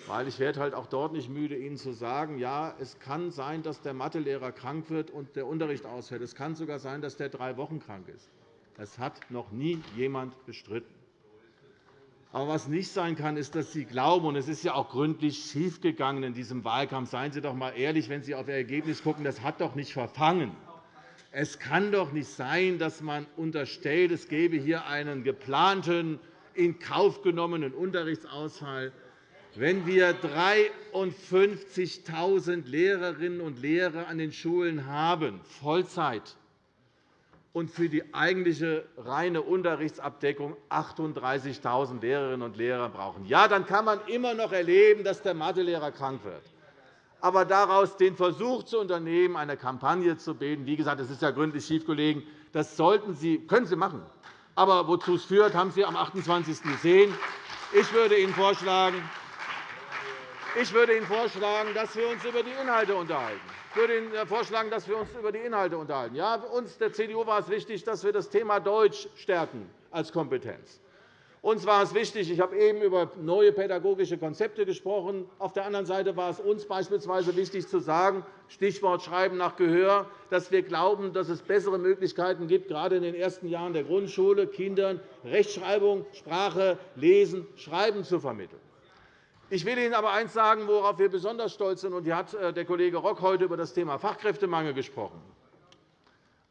S2: Weil ich werde halt auch dort nicht müde, Ihnen zu sagen, ja, es kann sein, dass der Mathelehrer krank wird und der Unterricht ausfällt. Es kann sogar sein, dass der drei Wochen krank ist. Das hat noch nie jemand bestritten. Aber was nicht sein kann, ist, dass Sie glauben, und es ist ja auch gründlich schiefgegangen in diesem Wahlkampf. Seien Sie doch einmal ehrlich, wenn Sie auf Ihr Ergebnis schauen, das hat doch nicht verfangen. Es kann doch nicht sein, dass man unterstellt, es gebe hier einen geplanten, in Kauf genommenen Unterrichtsausfall. Wenn wir 53.000 Lehrerinnen und Lehrer an den Schulen haben, Vollzeit, und für die eigentliche reine Unterrichtsabdeckung 38.000 Lehrerinnen und Lehrer brauchen, ja, dann kann man immer noch erleben, dass der Mathelehrer krank wird aber daraus den Versuch zu unternehmen, eine Kampagne zu bilden. Wie gesagt, das ist ja gründlich schiefgelegen. Das sollten Sie, können Sie machen. Aber wozu es führt, haben Sie am 28. gesehen. Ich würde Ihnen vorschlagen, ich würde Ihnen vorschlagen, dass wir uns über die Inhalte unterhalten. Ich würde Ihnen äh, vorschlagen, dass wir uns über die Inhalte unterhalten. Ja, uns der CDU war es wichtig, dass wir das Thema Deutsch stärken als Kompetenz stärken. Uns war es wichtig, ich habe eben über neue pädagogische Konzepte gesprochen. Auf der anderen Seite war es uns beispielsweise wichtig zu sagen, Stichwort Schreiben nach Gehör, dass wir glauben, dass es bessere Möglichkeiten gibt, gerade in den ersten Jahren der Grundschule Kindern Rechtschreibung, Sprache, Lesen, Schreiben zu vermitteln. Ich will Ihnen aber eines sagen, worauf wir besonders stolz sind. Und hier hat äh, der Kollege Rock heute über das Thema Fachkräftemangel gesprochen.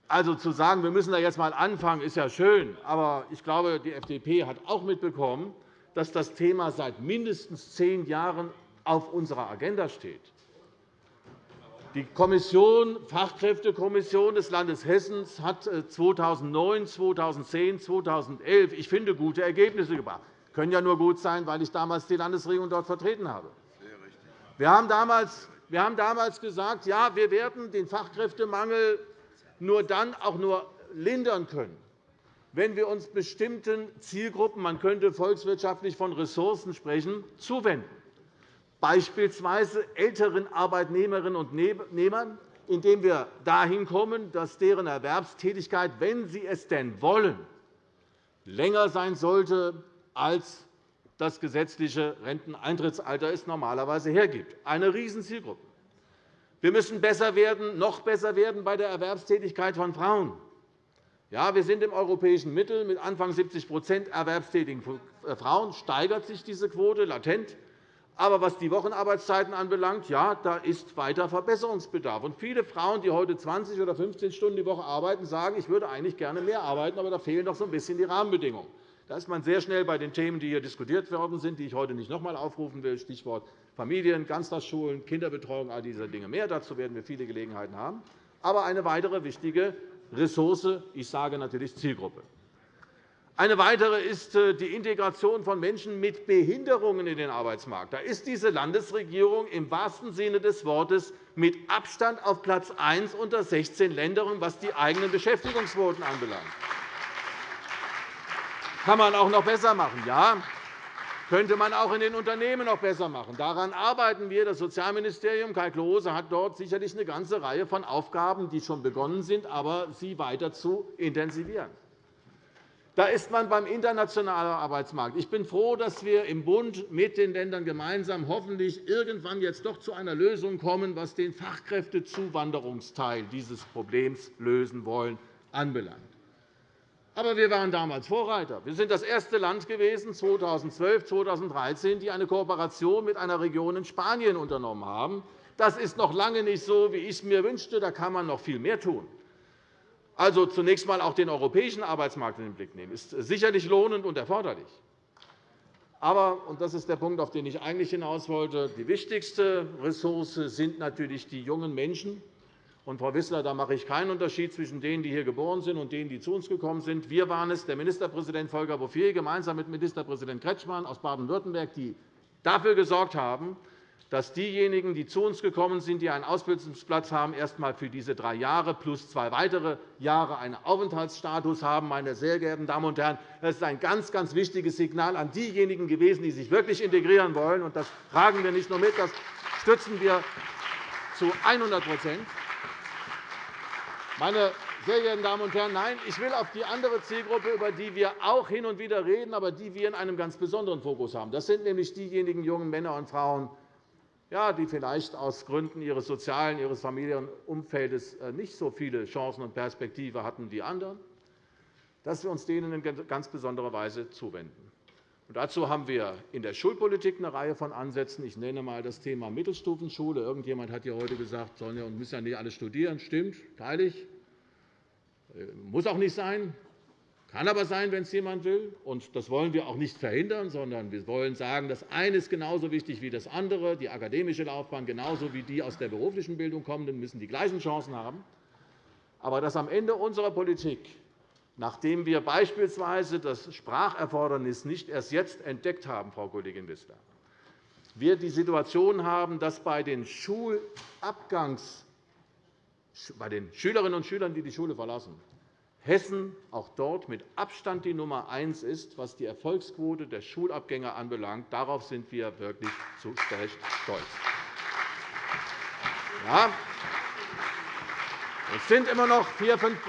S2: Also zu sagen, wir müssen da jetzt einmal anfangen, ist ja schön. Aber ich glaube, die FDP hat auch mitbekommen, dass das Thema seit mindestens zehn Jahren auf unserer Agenda steht. Die Kommission, Fachkräftekommission des Landes Hessen hat 2009, 2010, 2011 ich finde, gute Ergebnisse gebracht. Das können ja nur gut sein, weil ich damals die Landesregierung dort vertreten habe. Wir haben damals gesagt, ja, wir werden den Fachkräftemangel nur dann auch nur lindern können, wenn wir uns bestimmten Zielgruppen – man könnte volkswirtschaftlich von Ressourcen sprechen – zuwenden, beispielsweise älteren Arbeitnehmerinnen und Arbeitnehmern, indem wir dahin kommen, dass deren Erwerbstätigkeit, wenn sie es denn wollen, länger sein sollte, als das gesetzliche Renteneintrittsalter es normalerweise hergibt. Eine Riesenzielgruppe. Wir müssen besser werden, noch besser werden bei der Erwerbstätigkeit von Frauen. Ja, wir sind im europäischen Mittel. Mit Anfang 70% erwerbstätigen Frauen steigert sich diese Quote latent. Aber was die Wochenarbeitszeiten anbelangt, ja, da ist weiter Verbesserungsbedarf. Und viele Frauen, die heute 20 oder 15 Stunden die Woche arbeiten, sagen, ich würde eigentlich gerne mehr arbeiten, aber da fehlen doch so ein bisschen die Rahmenbedingungen. Da ist man sehr schnell bei den Themen, die hier diskutiert worden sind, die ich heute nicht noch einmal aufrufen will, Stichwort Familien, Ganztagsschulen, Kinderbetreuung, all diese Dinge mehr. Dazu werden wir viele Gelegenheiten haben. Aber eine weitere wichtige Ressource, ich sage natürlich Zielgruppe. Eine weitere ist äh, die Integration von Menschen mit Behinderungen in den Arbeitsmarkt. Da ist diese Landesregierung im wahrsten Sinne des Wortes mit Abstand auf Platz 1 unter 16 Ländern, was die eigenen Beschäftigungsquoten anbelangt kann man auch noch besser machen. Ja, könnte man auch in den Unternehmen noch besser machen. Daran arbeiten wir. Das Sozialministerium Kai Klose hat dort sicherlich eine ganze Reihe von Aufgaben, die schon begonnen sind, aber sie weiter zu intensivieren. Da ist man beim internationalen Arbeitsmarkt. Ich bin froh, dass wir im Bund mit den Ländern gemeinsam hoffentlich irgendwann jetzt doch zu einer Lösung kommen, was den Fachkräftezuwanderungsteil dieses Problems lösen wollen, anbelangt. Aber wir waren damals Vorreiter. Wir sind das erste Land gewesen, 2012, 2013, die eine Kooperation mit einer Region in Spanien unternommen haben. Das ist noch lange nicht so, wie ich es mir wünschte. Da kann man noch viel mehr tun. Also zunächst einmal auch den europäischen Arbeitsmarkt in den Blick nehmen, ist sicherlich lohnend und erforderlich. Aber, und das ist der Punkt, auf den ich eigentlich hinaus wollte, die wichtigste Ressource sind natürlich die jungen Menschen, und, Frau Wissler, da mache ich keinen Unterschied zwischen denen, die hier geboren sind, und denen, die zu uns gekommen sind. Wir waren es, der Ministerpräsident Volker Bouffier gemeinsam mit Ministerpräsident Kretschmann aus Baden-Württemberg, die dafür gesorgt haben, dass diejenigen, die zu uns gekommen sind, die einen Ausbildungsplatz haben, erst einmal für diese drei Jahre plus zwei weitere Jahre einen Aufenthaltsstatus haben. Meine sehr geehrten Damen und Herren, das ist ein ganz, ganz wichtiges Signal an diejenigen gewesen, die sich wirklich integrieren wollen. Das tragen wir nicht nur mit, das stützen wir zu 100 meine sehr geehrten Damen und Herren, nein, ich will auf die andere Zielgruppe, über die wir auch hin und wieder reden, aber die wir in einem ganz besonderen Fokus haben. Das sind nämlich diejenigen jungen Männer und Frauen, die vielleicht aus Gründen ihres sozialen, ihres Familienumfeldes äh, nicht so viele Chancen und Perspektiven hatten wie andere, dass wir uns denen in ganz besonderer Weise zuwenden. Dazu haben wir in der Schulpolitik eine Reihe von Ansätzen. Ich nenne einmal das Thema Mittelstufenschule. Irgendjemand hat ja heute gesagt, sollen ja und müssen ja nicht alle studieren. Stimmt, teile ich. Äh, muss auch nicht sein, kann aber sein, wenn es jemand will. Und das wollen wir auch nicht verhindern, sondern wir wollen sagen, das eine ist genauso wichtig wie das andere. Die akademische Laufbahn genauso wie die aus der beruflichen Bildung kommenden müssen die gleichen Chancen haben. Aber dass am Ende unserer Politik, nachdem wir beispielsweise das Spracherfordernis nicht erst jetzt entdeckt haben, Frau Kollegin Wissler, wir die Situation haben, dass bei den Schulabgangs bei den Schülerinnen und Schülern, die die Schule verlassen, Hessen auch dort mit Abstand die Nummer eins ist, was die Erfolgsquote der Schulabgänger anbelangt. Darauf sind wir wirklich zu Recht stolz. Ja, es sind immer noch 4, 5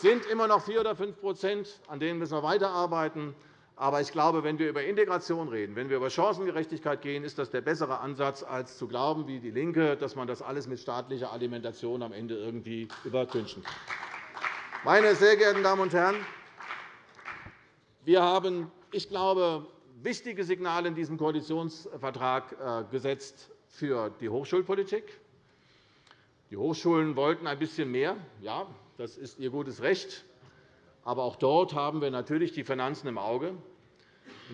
S2: sind immer noch 4 oder 5% an denen müssen wir weiterarbeiten. Aber ich glaube, wenn wir über Integration reden, wenn wir über Chancengerechtigkeit gehen, ist das der bessere Ansatz, als zu glauben, wie DIE LINKE, dass man das alles mit staatlicher Alimentation am Ende irgendwie übertünchen kann. Meine sehr geehrten Damen und Herren, wir haben, ich glaube, wichtige Signale in diesem Koalitionsvertrag äh, gesetzt für die Hochschulpolitik. Die Hochschulen wollten ein bisschen mehr. Ja, das ist ihr gutes Recht. Aber auch dort haben wir natürlich die Finanzen im Auge.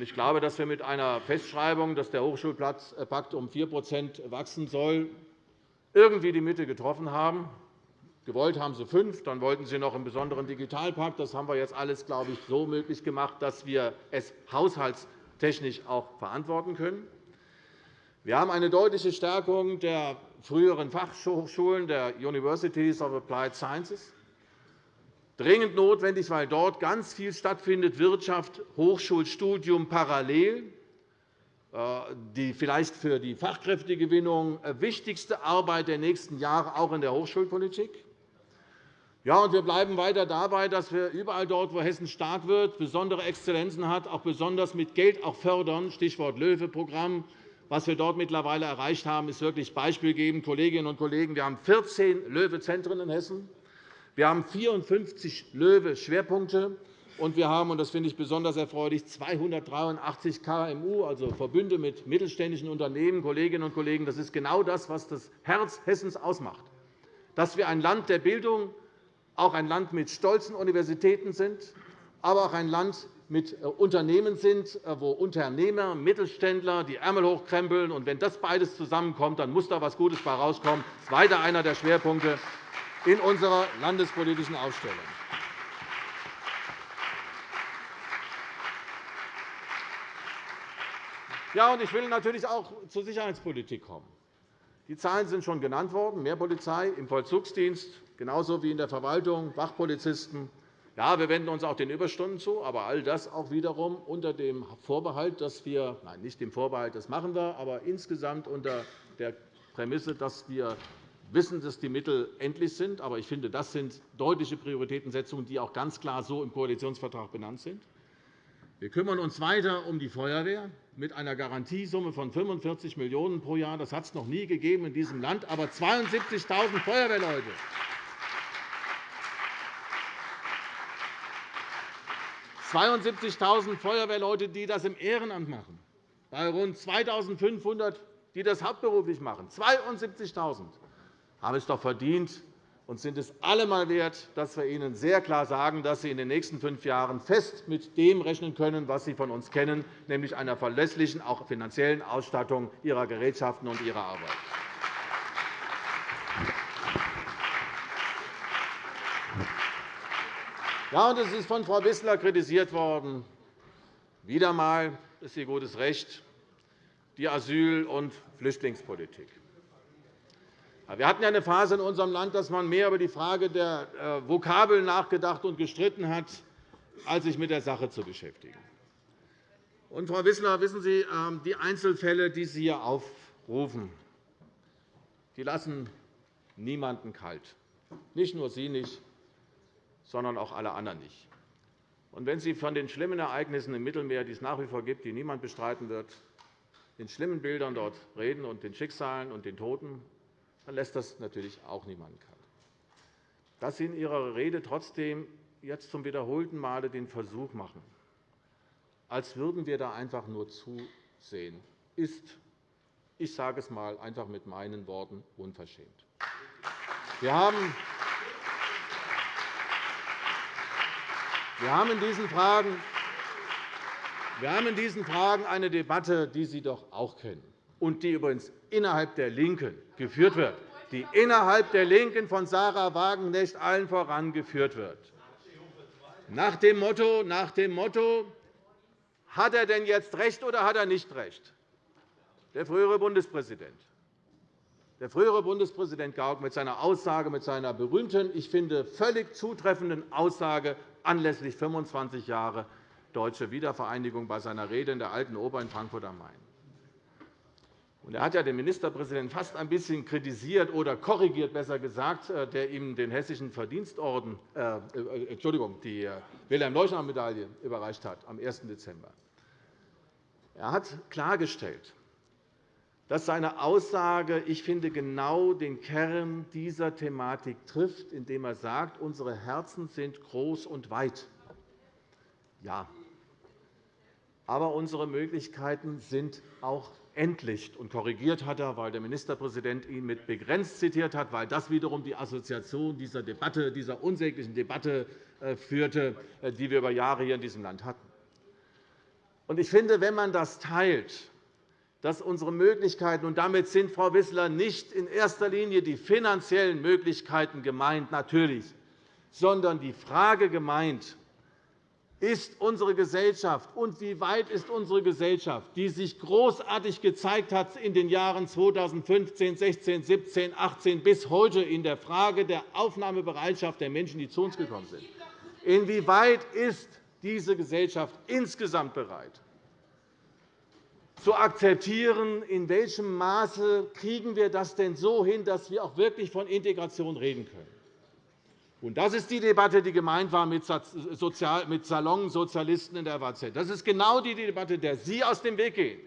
S2: Ich glaube, dass wir mit einer Festschreibung, dass der Hochschulplatzpakt um 4% wachsen soll, irgendwie die Mitte getroffen haben. Gewollt haben Sie fünf, dann wollten Sie noch einen besonderen Digitalpakt. Das haben wir jetzt alles, glaube ich, so möglich gemacht, dass wir es haushaltstechnisch auch verantworten können. Wir haben eine deutliche Stärkung der früheren Fachhochschulen, der Universities of Applied Sciences dringend notwendig, weil dort ganz viel stattfindet, Wirtschaft, Hochschulstudium parallel, äh, die vielleicht für die Fachkräftegewinnung äh, wichtigste Arbeit der nächsten Jahre auch in der Hochschulpolitik. Ja, und wir bleiben weiter dabei, dass wir überall dort, wo Hessen stark wird, besondere Exzellenzen hat, auch besonders mit Geld auch fördern. Stichwort Löwe-Programm. Was wir dort mittlerweile erreicht haben, ist wirklich beispielgebend. Kolleginnen und Kollegen, wir haben 14 Löwe-Zentren in Hessen. Wir haben 54 Löwe-Schwerpunkte, und wir haben, und das finde ich besonders erfreulich, 283 KMU, also Verbünde mit mittelständischen Unternehmen. Kolleginnen und Kollegen, das ist genau das, was das Herz Hessens ausmacht, dass wir ein Land der Bildung, auch ein Land mit stolzen Universitäten sind, aber auch ein Land mit äh, Unternehmen sind, äh, wo Unternehmer, Mittelständler die Ärmel hochkrempeln. Und wenn das beides zusammenkommt, dann muss da etwas Gutes bei herauskommen. Das ist weiter einer der Schwerpunkte in unserer landespolitischen Aufstellung. Ja, und ich will natürlich auch zur Sicherheitspolitik kommen. Die Zahlen sind schon genannt worden. Mehr Polizei im Vollzugsdienst, genauso wie in der Verwaltung, Wachpolizisten. Ja, wir wenden uns auch den Überstunden zu, aber all das auch wiederum unter dem Vorbehalt, dass wir, nein, nicht dem Vorbehalt, das machen wir, aber insgesamt unter der Prämisse, dass wir wissen, dass die Mittel endlich sind. Aber ich finde, das sind deutliche Prioritätensetzungen, die auch ganz klar so im Koalitionsvertrag benannt sind. Wir kümmern uns weiter um die Feuerwehr mit einer Garantiesumme von 45 Millionen € pro Jahr. Das hat es noch nie gegeben in diesem Land. Aber 72.000 Feuerwehrleute. 72.000 Feuerwehrleute, die das im Ehrenamt machen, bei rund 2.500, die das hauptberuflich machen. 72.000 haben es doch verdient und sind es allemal wert, dass wir ihnen sehr klar sagen, dass sie in den nächsten fünf Jahren fest mit dem rechnen können, was sie von uns kennen, nämlich einer verlässlichen, auch finanziellen Ausstattung ihrer Gerätschaften und ihrer Arbeit. Ja, und es ist von Frau Wissler kritisiert worden. Wieder einmal ist ihr gutes Recht, die Asyl- und Flüchtlingspolitik. Wir hatten ja eine Phase in unserem Land, dass man mehr über die Frage der äh, Vokabeln nachgedacht und gestritten hat, als sich mit der Sache zu beschäftigen. Und, Frau Wissler, wissen Sie, ähm, die Einzelfälle, die Sie hier aufrufen, die lassen niemanden kalt. Nicht nur Sie nicht, sondern auch alle anderen nicht. Und wenn Sie von den schlimmen Ereignissen im Mittelmeer, die es nach wie vor gibt, die niemand bestreiten wird, den schlimmen Bildern dort reden und den Schicksalen und den Toten, dann lässt das natürlich auch niemanden kalt. Dass Sie in Ihrer Rede trotzdem jetzt zum wiederholten Male den Versuch machen, als würden wir da einfach nur zusehen, ist, ich sage es einmal einfach mit meinen Worten, unverschämt. Wir haben Wir haben in diesen Fragen wir haben in diesen Fragen eine Debatte, die Sie doch auch kennen und die übrigens innerhalb der LINKEN geführt wird, die innerhalb der LINKEN von Sarah Wagenknecht allen voran geführt wird. Nach dem Motto, nach dem Motto hat er denn jetzt recht oder hat er nicht recht? Der frühere Bundespräsident. Der frühere Bundespräsident Gauck mit seiner Aussage, mit seiner berühmten, ich finde, völlig zutreffenden Aussage anlässlich 25 Jahre deutsche Wiedervereinigung bei seiner Rede in der Alten Oper in Frankfurt am Main. Er hat ja den Ministerpräsidenten fast ein bisschen kritisiert oder korrigiert, besser gesagt, äh, der ihm den Hessischen Verdienstorden, äh, äh Entschuldigung, die äh, Wilhelm-Leuschner-Medaille überreicht hat am 1. Dezember. Er hat klargestellt, dass seine Aussage, ich finde, genau den Kern dieser Thematik trifft, indem er sagt, unsere Herzen sind groß und weit. Ja, aber unsere Möglichkeiten sind auch endlich. Und korrigiert hat er, weil der Ministerpräsident ihn mit begrenzt zitiert hat, weil das wiederum die Assoziation dieser Debatte, dieser unsäglichen Debatte äh, führte, äh, die wir über Jahre hier in diesem Land hatten. Ich finde, wenn man das teilt, dass unsere Möglichkeiten, und damit sind, Frau Wissler, nicht in erster Linie die finanziellen Möglichkeiten gemeint, natürlich, sondern die Frage gemeint, ist unsere Gesellschaft und wie weit ist unsere Gesellschaft, die sich großartig gezeigt hat in den Jahren 2015, 16, 17, 18 bis heute in der Frage der Aufnahmebereitschaft der Menschen, die zu uns gekommen sind. Inwieweit ist diese Gesellschaft insgesamt bereit, zu akzeptieren, in welchem Maße kriegen wir das denn so hin, dass wir auch wirklich von Integration reden können. Das ist die Debatte, die gemeint war mit Salonsozialisten in der WAZ. Das ist genau die Debatte, der Sie aus dem Weg gehen,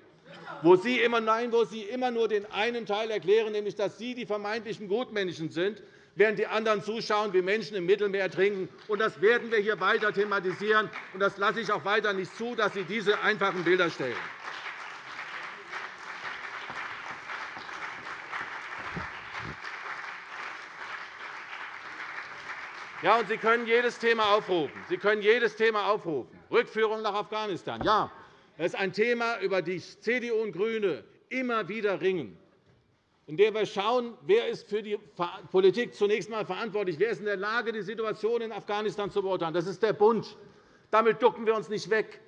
S2: wo Sie immer, nein, wo Sie immer nur den einen Teil erklären, nämlich dass Sie die vermeintlichen Gutmenschen sind, während die anderen zuschauen, wie Menschen im Mittelmeer ertrinken. Das werden wir hier weiter thematisieren. Das lasse ich auch weiter nicht zu, dass Sie diese einfachen Bilder stellen. Ja, und Sie können jedes Thema aufrufen. Sie können jedes Thema aufrufen. Rückführung nach Afghanistan. Ja, das ist ein Thema, über das CDU und GRÜNE immer wieder ringen, indem wir schauen, wer ist für die Politik zunächst einmal verantwortlich Wer ist in der Lage, die Situation in Afghanistan zu beurteilen? Das ist der Bund. Damit ducken wir uns nicht weg.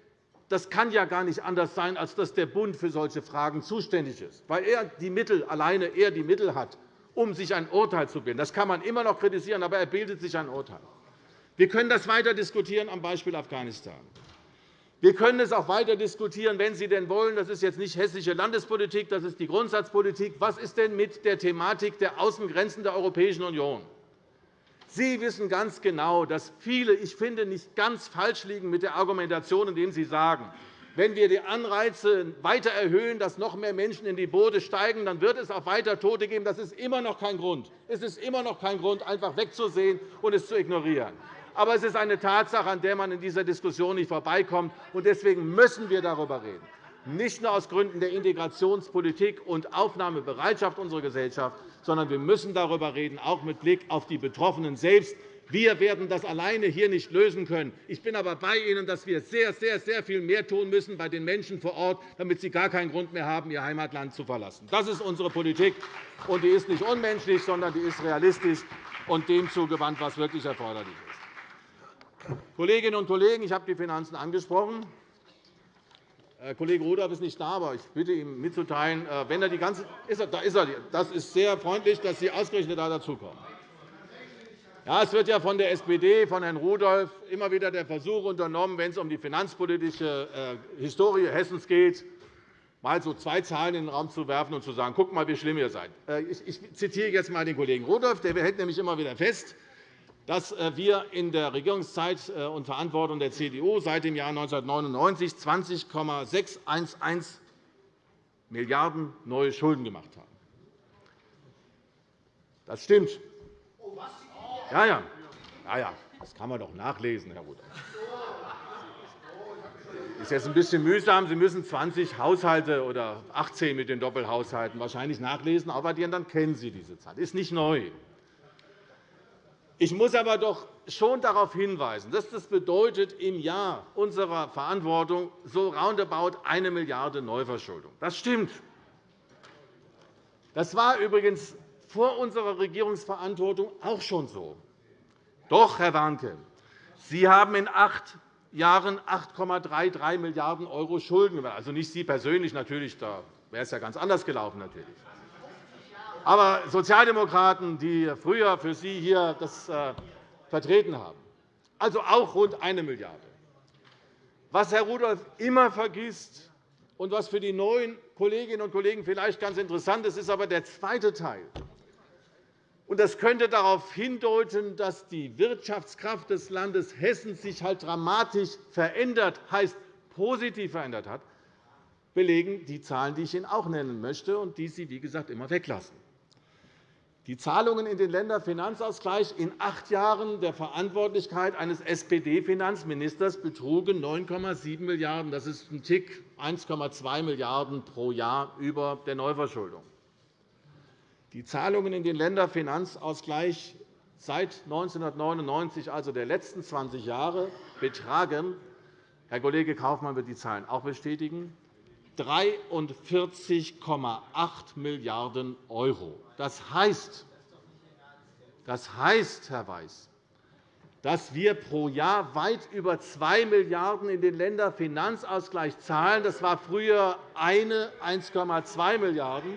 S2: Das kann ja gar nicht anders sein, als dass der Bund für solche Fragen zuständig ist, weil er die Mittel alleine er die Mittel hat um sich ein Urteil zu bilden. Das kann man immer noch kritisieren, aber er bildet sich ein Urteil. Wir können das weiter diskutieren am Beispiel Afghanistan. Wir können es auch weiter diskutieren, wenn Sie denn wollen. Das ist jetzt nicht hessische Landespolitik, das ist die Grundsatzpolitik. Was ist denn mit der Thematik der Außengrenzen der Europäischen Union? Sie wissen ganz genau, dass viele, ich finde, nicht ganz falsch liegen mit der Argumentation, indem Sie sagen, wenn wir die Anreize weiter erhöhen, dass noch mehr Menschen in die Boote steigen, dann wird es auch weiter Tote geben. Das ist immer noch kein Grund. Es ist immer noch kein Grund, einfach wegzusehen und es zu ignorieren. Aber es ist eine Tatsache, an der man in dieser Diskussion nicht vorbeikommt. Deswegen müssen wir darüber reden, nicht nur aus Gründen der Integrationspolitik und Aufnahmebereitschaft unserer Gesellschaft, sondern wir müssen darüber reden, auch mit Blick auf die Betroffenen selbst. Wir werden das alleine hier nicht lösen können. Ich bin aber bei Ihnen, dass wir sehr, sehr, sehr viel mehr tun müssen bei den Menschen vor Ort, damit sie gar keinen Grund mehr haben, ihr Heimatland zu verlassen. Das ist unsere Politik, und die ist nicht unmenschlich, sondern die ist realistisch und dem zugewandt, was wirklich erforderlich ist. Kolleginnen und Kollegen, ich habe die Finanzen angesprochen. Herr Kollege Rudolph ist nicht da, aber ich bitte ihm mitzuteilen, äh, wenn er die ganze da ist er. Das ist sehr freundlich, dass Sie ausgerechnet da dazukommen. Ja, es wird ja von der SPD, von Herrn Rudolph, immer wieder der Versuch unternommen, wenn es um die finanzpolitische äh, Historie Hessens geht, mal so zwei Zahlen in den Raum zu werfen und zu sagen, guck mal, wie schlimm ihr seid. Äh, ich zitiere jetzt einmal den Kollegen Rudolph. Der hält nämlich immer wieder fest, dass äh, wir in der Regierungszeit und Verantwortung der CDU seit dem Jahr 1999 20,611 Milliarden € neue Schulden gemacht haben. Das stimmt. Ja, ja. Ja, ja. Das kann man doch nachlesen, Herr Rudolph. Das ist jetzt ein bisschen mühsam. Sie müssen 20 Haushalte oder 18 mit den Doppelhaushalten wahrscheinlich nachlesen, aber dann kennen Sie diese Zahl. Das ist nicht neu. Ich muss aber doch schon darauf hinweisen, dass das bedeutet im Jahr unserer Verantwortung so roundabout eine Milliarde Neuverschuldung. Das stimmt. Das war übrigens vor unserer Regierungsverantwortung auch schon so. Doch, Herr Warnke, Sie haben in acht Jahren 8,33 Milliarden € Schulden. Also nicht Sie persönlich, natürlich, da wäre es ja ganz anders gelaufen. Natürlich. Aber Sozialdemokraten, die früher für Sie hier das äh, vertreten haben, also auch rund 1 Milliarde. Was Herr Rudolph immer vergisst und was für die neuen Kolleginnen und Kollegen vielleicht ganz interessant ist, ist aber der zweite Teil. Das könnte darauf hindeuten, dass die Wirtschaftskraft des Landes Hessen sich halt dramatisch verändert, heißt positiv verändert hat, belegen die Zahlen, die ich Ihnen auch nennen möchte und die Sie, wie gesagt, immer weglassen. Die Zahlungen in den Länderfinanzausgleich in acht Jahren der Verantwortlichkeit eines SPD-Finanzministers betrugen 9,7 Milliarden €. Das ist ein Tick 1,2 Milliarden € pro Jahr über der Neuverschuldung. Die Zahlungen in den Länderfinanzausgleich seit 1999, also der letzten 20 Jahre, betragen – Herr Kollege Kaufmann wird die Zahlen auch bestätigen – 43,8 Milliarden €. Das heißt, das heißt, Herr Weiß, dass wir pro Jahr weit über 2 Milliarden € in den Länderfinanzausgleich zahlen. Das war früher eine 1,2 Milliarden €.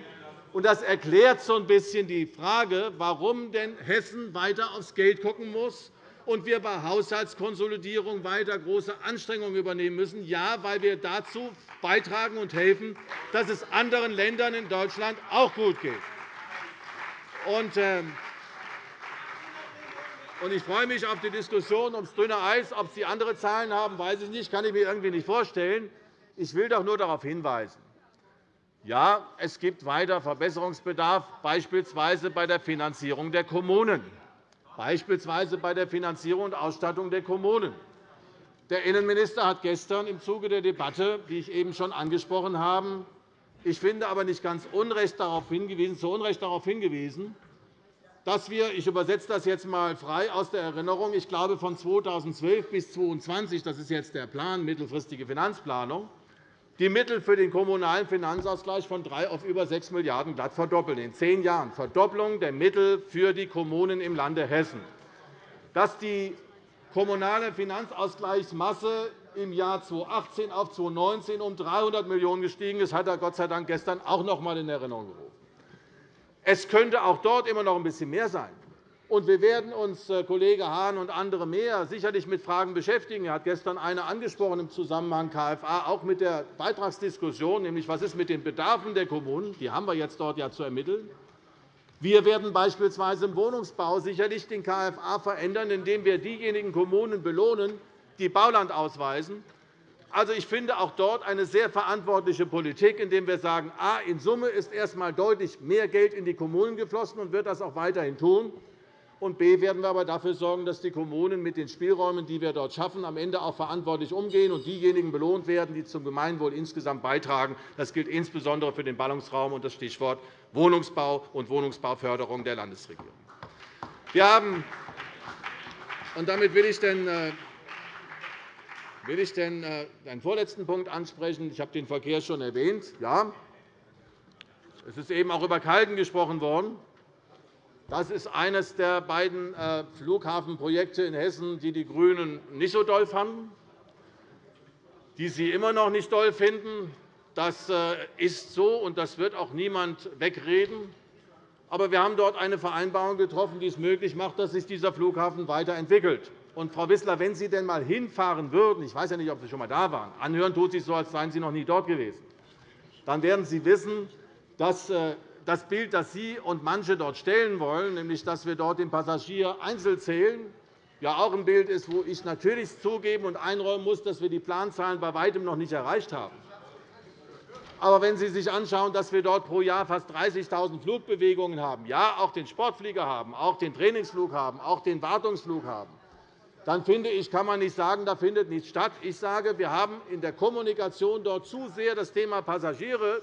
S2: Das erklärt so ein bisschen die Frage, warum denn Hessen weiter aufs Geld schauen muss und wir bei Haushaltskonsolidierung weiter große Anstrengungen übernehmen müssen. Ja, weil wir dazu beitragen und helfen, dass es anderen Ländern in Deutschland auch gut geht. Ähm, ich freue mich auf die Diskussion ums dünne Eis. Ob Sie andere Zahlen haben, weiß ich nicht. Das kann ich mir irgendwie nicht vorstellen. Ich will doch nur darauf hinweisen, ja, es gibt weiter Verbesserungsbedarf, beispielsweise bei der Finanzierung der Kommunen, beispielsweise bei der Finanzierung und Ausstattung der Kommunen. Der Innenminister hat gestern im Zuge der Debatte, die ich eben schon angesprochen habe, ich finde aber nicht ganz Unrecht darauf hingewiesen, zu Unrecht darauf hingewiesen, dass wir, ich übersetze das jetzt einmal frei aus der Erinnerung, ich glaube, von 2012 bis 2022, das ist jetzt der Plan, mittelfristige Finanzplanung, die Mittel für den kommunalen Finanzausgleich von 3 auf über 6 Milliarden € glatt verdoppeln. In zehn Jahren Verdopplung der Mittel für die Kommunen im Lande Hessen. Dass die kommunale Finanzausgleichsmasse im Jahr 2018 auf 2019 um 300 Millionen € gestiegen ist, hat er Gott sei Dank gestern auch noch einmal in Erinnerung gerufen. Es könnte auch dort immer noch ein bisschen mehr sein. Und wir werden uns, äh, Kollege Hahn und andere mehr, sicherlich mit Fragen beschäftigen. Er hat gestern eine angesprochen im Zusammenhang KFA, auch mit der Beitragsdiskussion, nämlich was ist mit den Bedarfen der Kommunen? Die haben wir jetzt dort ja zu ermitteln. Wir werden beispielsweise im Wohnungsbau sicherlich den KFA verändern, indem wir diejenigen Kommunen belohnen, die Bauland ausweisen. Also, ich finde auch dort eine sehr verantwortliche Politik, indem wir sagen, a, in Summe ist erst einmal deutlich mehr Geld in die Kommunen geflossen und wird das auch weiterhin tun. Und b werden wir aber dafür sorgen, dass die Kommunen mit den Spielräumen, die wir dort schaffen, am Ende auch verantwortlich umgehen und diejenigen belohnt werden, die zum Gemeinwohl insgesamt beitragen. Das gilt insbesondere für den Ballungsraum und das Stichwort Wohnungsbau und Wohnungsbauförderung der Landesregierung. Wir haben und damit will ich den, äh, will ich den, äh, den vorletzten Punkt ansprechen. Ich habe den Verkehr schon erwähnt. Ja, es ist eben auch über Kalden gesprochen worden. Das ist eines der beiden äh, Flughafenprojekte in Hessen, die die GRÜNEN nicht so doll fanden, die Sie immer noch nicht doll finden. Das äh, ist so, und das wird auch niemand wegreden. Aber wir haben dort eine Vereinbarung getroffen, die es möglich macht, dass sich dieser Flughafen weiterentwickelt. Und, Frau Wissler, wenn Sie denn einmal hinfahren würden, ich weiß ja nicht, ob Sie schon einmal da waren, anhören tut sich so, als seien Sie noch nie dort gewesen, dann werden Sie wissen, dass äh, das Bild, das Sie und manche dort stellen wollen, nämlich dass wir dort den Passagier einzeln zählen, ja auch ein Bild ist, wo ich natürlich zugeben und einräumen muss, dass wir die Planzahlen bei weitem noch nicht erreicht haben. Aber wenn Sie sich anschauen, dass wir dort pro Jahr fast 30.000 Flugbewegungen haben, ja, auch den Sportflieger haben, auch den Trainingsflug haben, auch den Wartungsflug haben, dann finde ich, kann man nicht sagen, da findet nichts statt. Ich sage, wir haben in der Kommunikation dort zu sehr das Thema Passagiere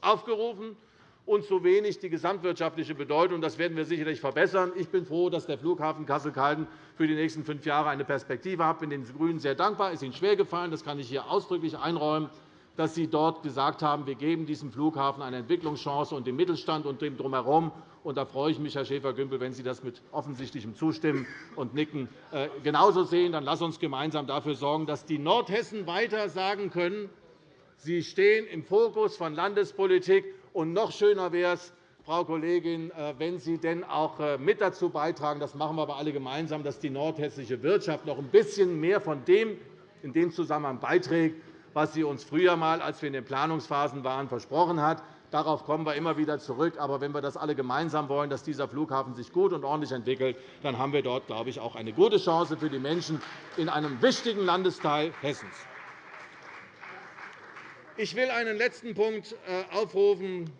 S2: aufgerufen und zu wenig die gesamtwirtschaftliche Bedeutung. Das werden wir sicherlich verbessern. Ich bin froh, dass der Flughafen Kassel-Calden für die nächsten fünf Jahre eine Perspektive hat. Ich bin den GRÜNEN sehr dankbar. Es ist Ihnen schwergefallen, das kann ich hier ausdrücklich einräumen, dass Sie dort gesagt haben, wir geben diesem Flughafen eine Entwicklungschance und dem Mittelstand und dem Drumherum. Und da freue ich mich, Herr Schäfer-Gümbel, wenn Sie das mit offensichtlichem Zustimmen und Nicken äh, genauso sehen. Dann Sie uns gemeinsam dafür sorgen, dass die Nordhessen weiter sagen können, sie stehen im Fokus von Landespolitik und noch schöner wäre es, Frau Kollegin, äh, wenn Sie denn auch äh, mit dazu beitragen, das machen wir aber alle gemeinsam, dass die nordhessische Wirtschaft noch ein bisschen mehr von dem in dem Zusammenhang beiträgt, was sie uns früher einmal, als wir in den Planungsphasen waren, versprochen hat. Darauf kommen wir immer wieder zurück. Aber wenn wir das alle gemeinsam wollen, dass dieser Flughafen sich gut und ordentlich entwickelt, dann haben wir dort, glaube ich, auch eine gute Chance für die Menschen in einem wichtigen Landesteil Hessens. Ich will einen letzten Punkt äh, aufrufen.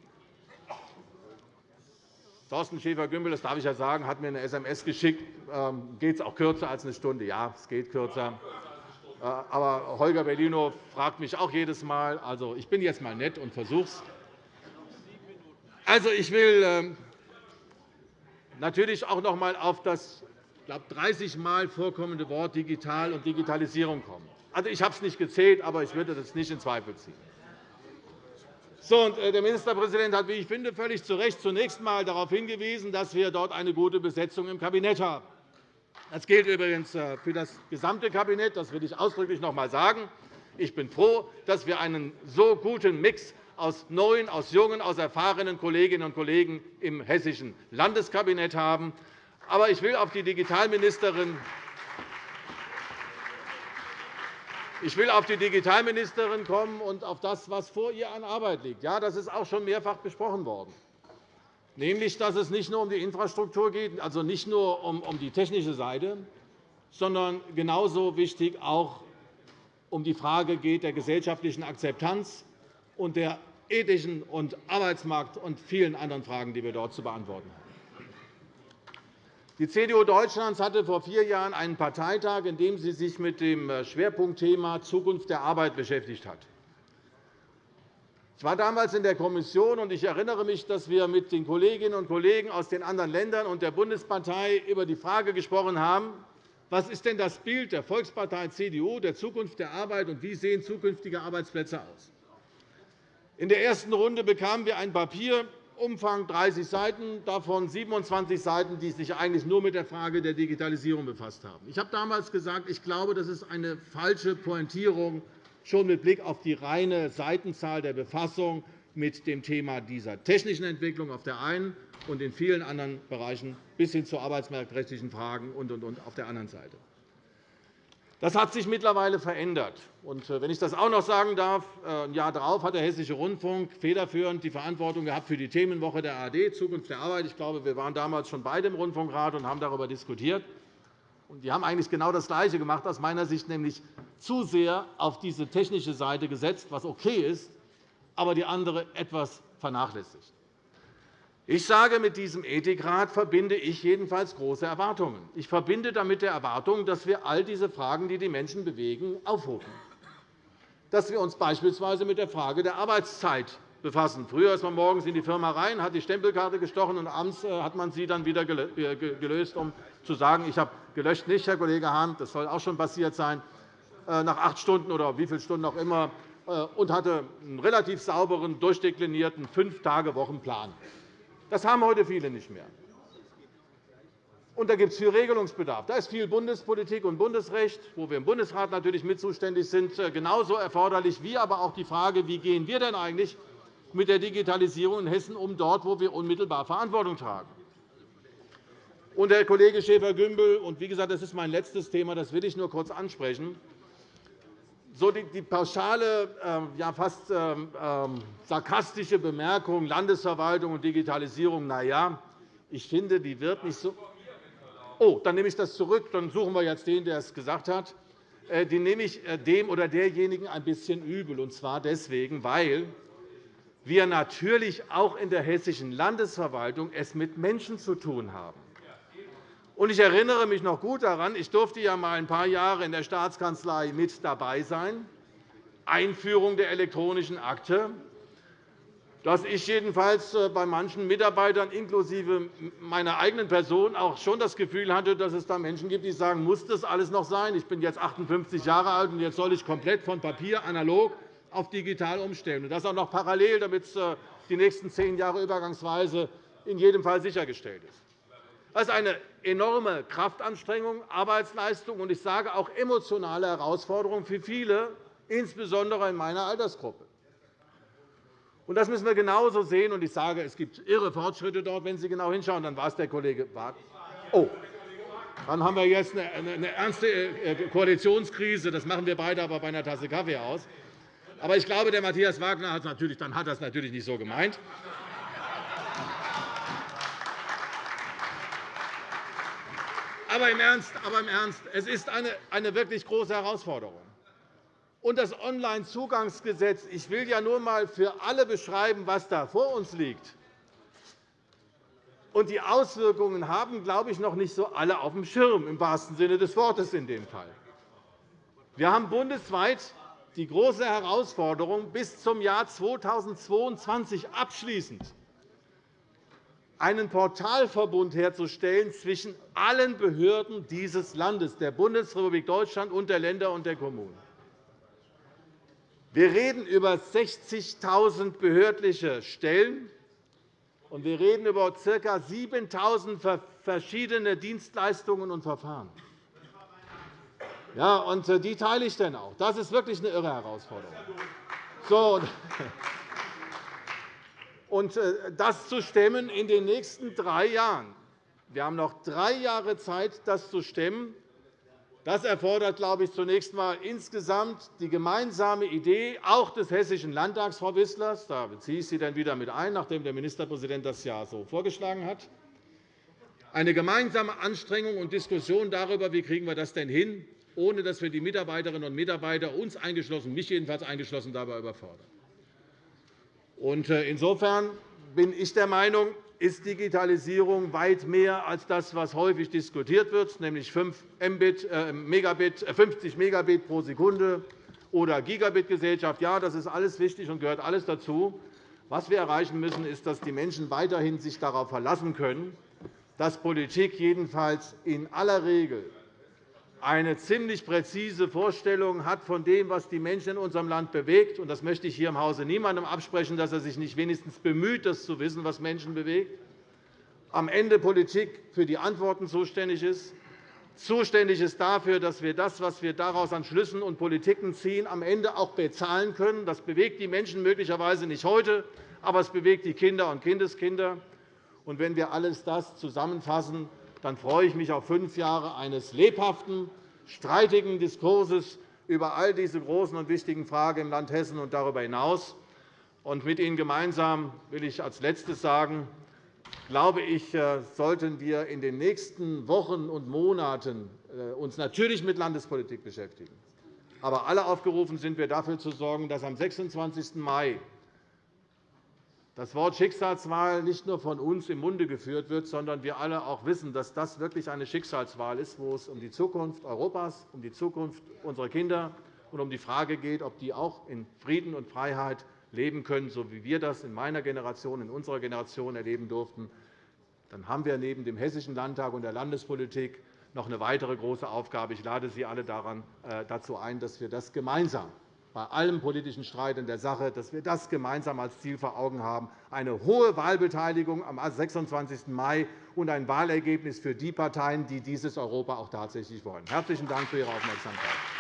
S2: Thorsten Schäfer-Gümbel, das darf ich ja sagen, hat mir eine SMS geschickt. Ähm, geht es auch kürzer als eine Stunde? Ja, es geht kürzer. Äh, aber Holger Bellino fragt mich auch jedes Mal. Also, ich bin jetzt einmal nett und versuche. Also, ich will ähm, natürlich auch noch einmal auf das ich glaube, 30 Mal vorkommende Wort Digital und Digitalisierung kommen. Also, ich habe es nicht gezählt, aber ich würde das nicht in Zweifel ziehen. So, und äh, der Ministerpräsident hat, wie ich finde, völlig zu Recht zunächst einmal darauf hingewiesen, dass wir dort eine gute Besetzung im Kabinett haben. Das gilt übrigens äh, für das gesamte Kabinett. Das will ich ausdrücklich noch einmal sagen. Ich bin froh, dass wir einen so guten Mix aus neuen, aus jungen, aus erfahrenen Kolleginnen und Kollegen im hessischen Landeskabinett haben. Aber ich will auf die Digitalministerin Ich will auf die Digitalministerin kommen und auf das, was vor ihr an Arbeit liegt. Ja, das ist auch schon mehrfach besprochen worden. Nämlich, dass es nicht nur um die Infrastruktur geht, also nicht nur um die technische Seite, sondern genauso wichtig auch um die Frage geht der gesellschaftlichen Akzeptanz und der ethischen und Arbeitsmarkt- und vielen anderen Fragen, die wir dort zu beantworten haben. Die CDU Deutschlands hatte vor vier Jahren einen Parteitag, in dem sie sich mit dem äh, Schwerpunktthema Zukunft der Arbeit beschäftigt hat. Ich war damals in der Kommission, und ich erinnere mich, dass wir mit den Kolleginnen und Kollegen aus den anderen Ländern und der Bundespartei über die Frage gesprochen haben, was ist denn das Bild der Volkspartei CDU der Zukunft der Arbeit und wie sehen zukünftige Arbeitsplätze aus? In der ersten Runde bekamen wir ein Papier Umfang 30 Seiten, davon 27 Seiten, die sich eigentlich nur mit der Frage der Digitalisierung befasst haben. Ich habe damals gesagt, ich glaube, das ist eine falsche Pointierung, schon mit Blick auf die reine Seitenzahl der Befassung mit dem Thema dieser technischen Entwicklung auf der einen und in vielen anderen Bereichen bis hin zu arbeitsmarktrechtlichen Fragen und, und, und auf der anderen Seite. Das hat sich mittlerweile verändert. Äh, wenn ich das auch noch sagen darf, äh, ein Jahr darauf hat der Hessische Rundfunk federführend die Verantwortung gehabt für die Themenwoche der ARD, Zukunft der Arbeit. Ich glaube, wir waren damals schon beide im Rundfunkrat und haben darüber diskutiert. Die haben eigentlich genau das Gleiche gemacht, aus meiner Sicht, nämlich zu sehr auf diese technische Seite gesetzt, was okay ist, aber die andere etwas vernachlässigt. Ich sage, mit diesem Ethikrat verbinde ich jedenfalls große Erwartungen. Ich verbinde damit der Erwartung, dass wir all diese Fragen, die die Menschen bewegen, aufrufen. Dass wir uns beispielsweise mit der Frage der Arbeitszeit befassen. Früher ist man morgens in die Firma rein, hat die Stempelkarte gestochen, und abends äh, hat man sie dann wieder äh, gelöst, um zu sagen, ich habe gelöscht nicht, Herr Kollege Hahn, das soll auch schon passiert sein, äh, nach acht Stunden oder wie viele Stunden auch immer, und hatte einen relativ sauberen, durchdeklinierten Fünf-Tage-Wochenplan. Das haben heute viele nicht mehr. Und da gibt es viel Regelungsbedarf. Da ist viel Bundespolitik und Bundesrecht, wo wir im Bundesrat natürlich mit zuständig sind, äh, genauso erforderlich, wie aber auch die Frage, wie gehen wir denn eigentlich mit der Digitalisierung in Hessen um, dort, wo wir unmittelbar Verantwortung tragen. Und Herr Kollege Schäfer-Gümbel, und wie gesagt, das ist mein letztes Thema, das will ich nur kurz ansprechen, so die, pauschale, ähm, ja, fast ähm, ähm, sarkastische Bemerkung Landesverwaltung und Digitalisierung, na ja, ich finde, die wird nicht so. Oh, dann nehme ich das zurück. Dann suchen wir jetzt den, der es gesagt hat. Äh, die nehme ich äh, dem oder derjenigen ein bisschen übel, und zwar deswegen, weil wir natürlich auch in der hessischen Landesverwaltung es mit Menschen zu tun haben. Ich erinnere mich noch gut daran, ich durfte ja mal ein paar Jahre in der Staatskanzlei mit dabei sein, Einführung der elektronischen Akte, dass ich jedenfalls äh, bei manchen Mitarbeitern inklusive meiner eigenen Person auch schon das Gefühl hatte, dass es da Menschen gibt, die sagen, muss das alles noch sein? Ich bin jetzt 58 Jahre alt, und jetzt soll ich komplett von Papier analog auf digital umstellen, und das auch noch parallel, damit es äh, die nächsten zehn Jahre übergangsweise in jedem Fall sichergestellt ist. Das ist eine enorme Kraftanstrengung, Arbeitsleistung und ich sage auch emotionale Herausforderung für viele, insbesondere in meiner Altersgruppe. Das müssen wir genauso sehen. ich sage, es gibt irre Fortschritte dort. Wenn Sie genau hinschauen, dann war es der Kollege Barth. Oh, dann haben wir jetzt eine ernste äh, Koalitionskrise. Das machen wir beide aber bei einer Tasse Kaffee aus. Aber ich glaube, der Matthias Wagner hat das natürlich nicht so gemeint. Aber im Ernst, aber im Ernst es ist eine, wirklich große Herausforderung. Und das Onlinezugangsgesetz, ich will ja nur einmal für alle beschreiben, was da vor uns liegt. Und die Auswirkungen haben, glaube ich, noch nicht so alle auf dem Schirm, im wahrsten Sinne des Wortes in dem Fall. Wir haben bundesweit die große Herausforderung, bis zum Jahr 2022 abschließend einen Portalverbund herzustellen zwischen allen Behörden dieses Landes, der Bundesrepublik Deutschland und der Länder und der Kommunen. Wir reden über 60.000 behördliche Stellen, und wir reden über ca. 7.000 verschiedene Dienstleistungen und Verfahren. Ja, und äh, die teile ich dann auch. Das ist wirklich eine irre Herausforderung. So, und äh, das zu stemmen in den nächsten drei Jahren. Wir haben noch drei Jahre Zeit, das zu stemmen. Das erfordert, glaube ich, zunächst einmal insgesamt die gemeinsame Idee auch des Hessischen Landtags, Frau Wissler. Da beziehe ich Sie dann wieder mit ein, nachdem der Ministerpräsident das ja so vorgeschlagen hat. Eine gemeinsame Anstrengung und Diskussion darüber, wie kriegen wir das denn hin, ohne dass wir die Mitarbeiterinnen und Mitarbeiter, uns eingeschlossen, mich jedenfalls eingeschlossen, dabei überfordern. Äh, insofern bin ich der Meinung, ist Digitalisierung weit mehr als das, was häufig diskutiert wird, nämlich 5 Mbit, äh, Megabit, 50 äh, Megabit pro Sekunde oder Gigabit-Gesellschaft. Ja, das ist alles wichtig und gehört alles dazu. Was wir erreichen müssen, ist, dass die Menschen weiterhin sich darauf verlassen können, dass Politik jedenfalls in aller Regel eine ziemlich präzise Vorstellung hat von dem, was die Menschen in unserem Land bewegt. Das möchte ich hier im Hause niemandem absprechen, dass er sich nicht wenigstens bemüht, das zu wissen, was Menschen bewegt. Am Ende Politik für die Antworten zuständig ist, zuständig ist dafür, dass wir das, was wir daraus an Schlüssen und Politiken ziehen, am Ende auch bezahlen können. Das bewegt die Menschen möglicherweise nicht heute, aber es bewegt die Kinder und Kindeskinder. Und wenn wir alles das zusammenfassen, dann freue ich mich auf fünf Jahre eines lebhaften, streitigen Diskurses über all diese großen und wichtigen Fragen im Land Hessen und darüber hinaus. Und mit Ihnen gemeinsam will ich als Letztes sagen, glaube ich, äh, sollten wir in den nächsten Wochen und Monaten äh, uns natürlich mit Landespolitik beschäftigen. Aber alle aufgerufen sind wir dafür zu sorgen, dass am 26. Mai das Wort Schicksalswahl nicht nur von uns im Munde geführt wird, sondern wir alle auch wissen, dass das wirklich eine Schicksalswahl ist, wo es um die Zukunft Europas, um die Zukunft unserer Kinder und um die Frage geht, ob die auch in Frieden und Freiheit leben können, so wie wir das in meiner Generation, in unserer Generation erleben durften, dann haben wir neben dem Hessischen Landtag und der Landespolitik noch eine weitere große Aufgabe. Ich lade Sie alle äh, dazu ein, dass wir das gemeinsam bei allem politischen Streit in der Sache, dass wir das gemeinsam als Ziel vor Augen haben, eine hohe Wahlbeteiligung am 26. Mai und ein Wahlergebnis für die Parteien, die dieses Europa auch tatsächlich wollen. – Herzlichen Dank für Ihre Aufmerksamkeit.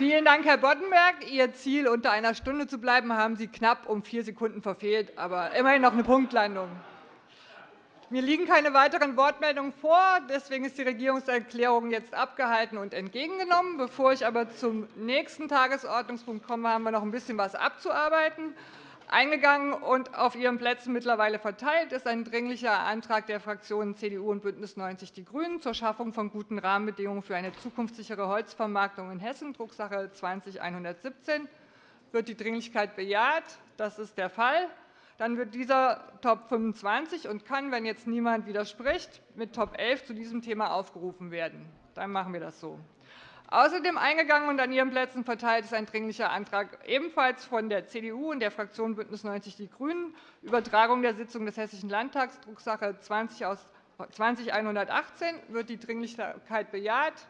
S3: Vielen Dank, Herr Boddenberg. Ihr Ziel, unter einer Stunde zu bleiben, haben Sie knapp um vier Sekunden verfehlt, aber immerhin noch eine Punktlandung. Mir liegen keine weiteren Wortmeldungen vor. Deswegen ist die Regierungserklärung jetzt abgehalten und entgegengenommen. Bevor ich aber zum nächsten Tagesordnungspunkt komme, haben wir noch ein bisschen was abzuarbeiten. Eingegangen und auf Ihren Plätzen mittlerweile verteilt ist ein Dringlicher Antrag der Fraktionen CDU und BÜNDNIS 90 die GRÜNEN zur Schaffung von guten Rahmenbedingungen für eine zukunftssichere Holzvermarktung in Hessen, Drucksache 20-117. Wird die Dringlichkeit bejaht? Das ist der Fall. Dann wird dieser Top 25 und kann, wenn jetzt niemand widerspricht, mit Top 11 zu diesem Thema aufgerufen werden. Dann machen wir das so. Außerdem eingegangen und an Ihren Plätzen verteilt ist ein Dringlicher Antrag ebenfalls von der CDU und der Fraktion BÜNDNIS 90 die GRÜNEN, Übertragung der Sitzung des Hessischen Landtags, Drucksache 20-118. Wird die Dringlichkeit bejaht?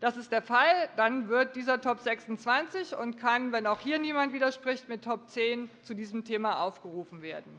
S3: Das ist der Fall. Dann wird dieser Top 26 und kann, wenn auch hier niemand widerspricht, mit Top 10 zu diesem Thema aufgerufen werden.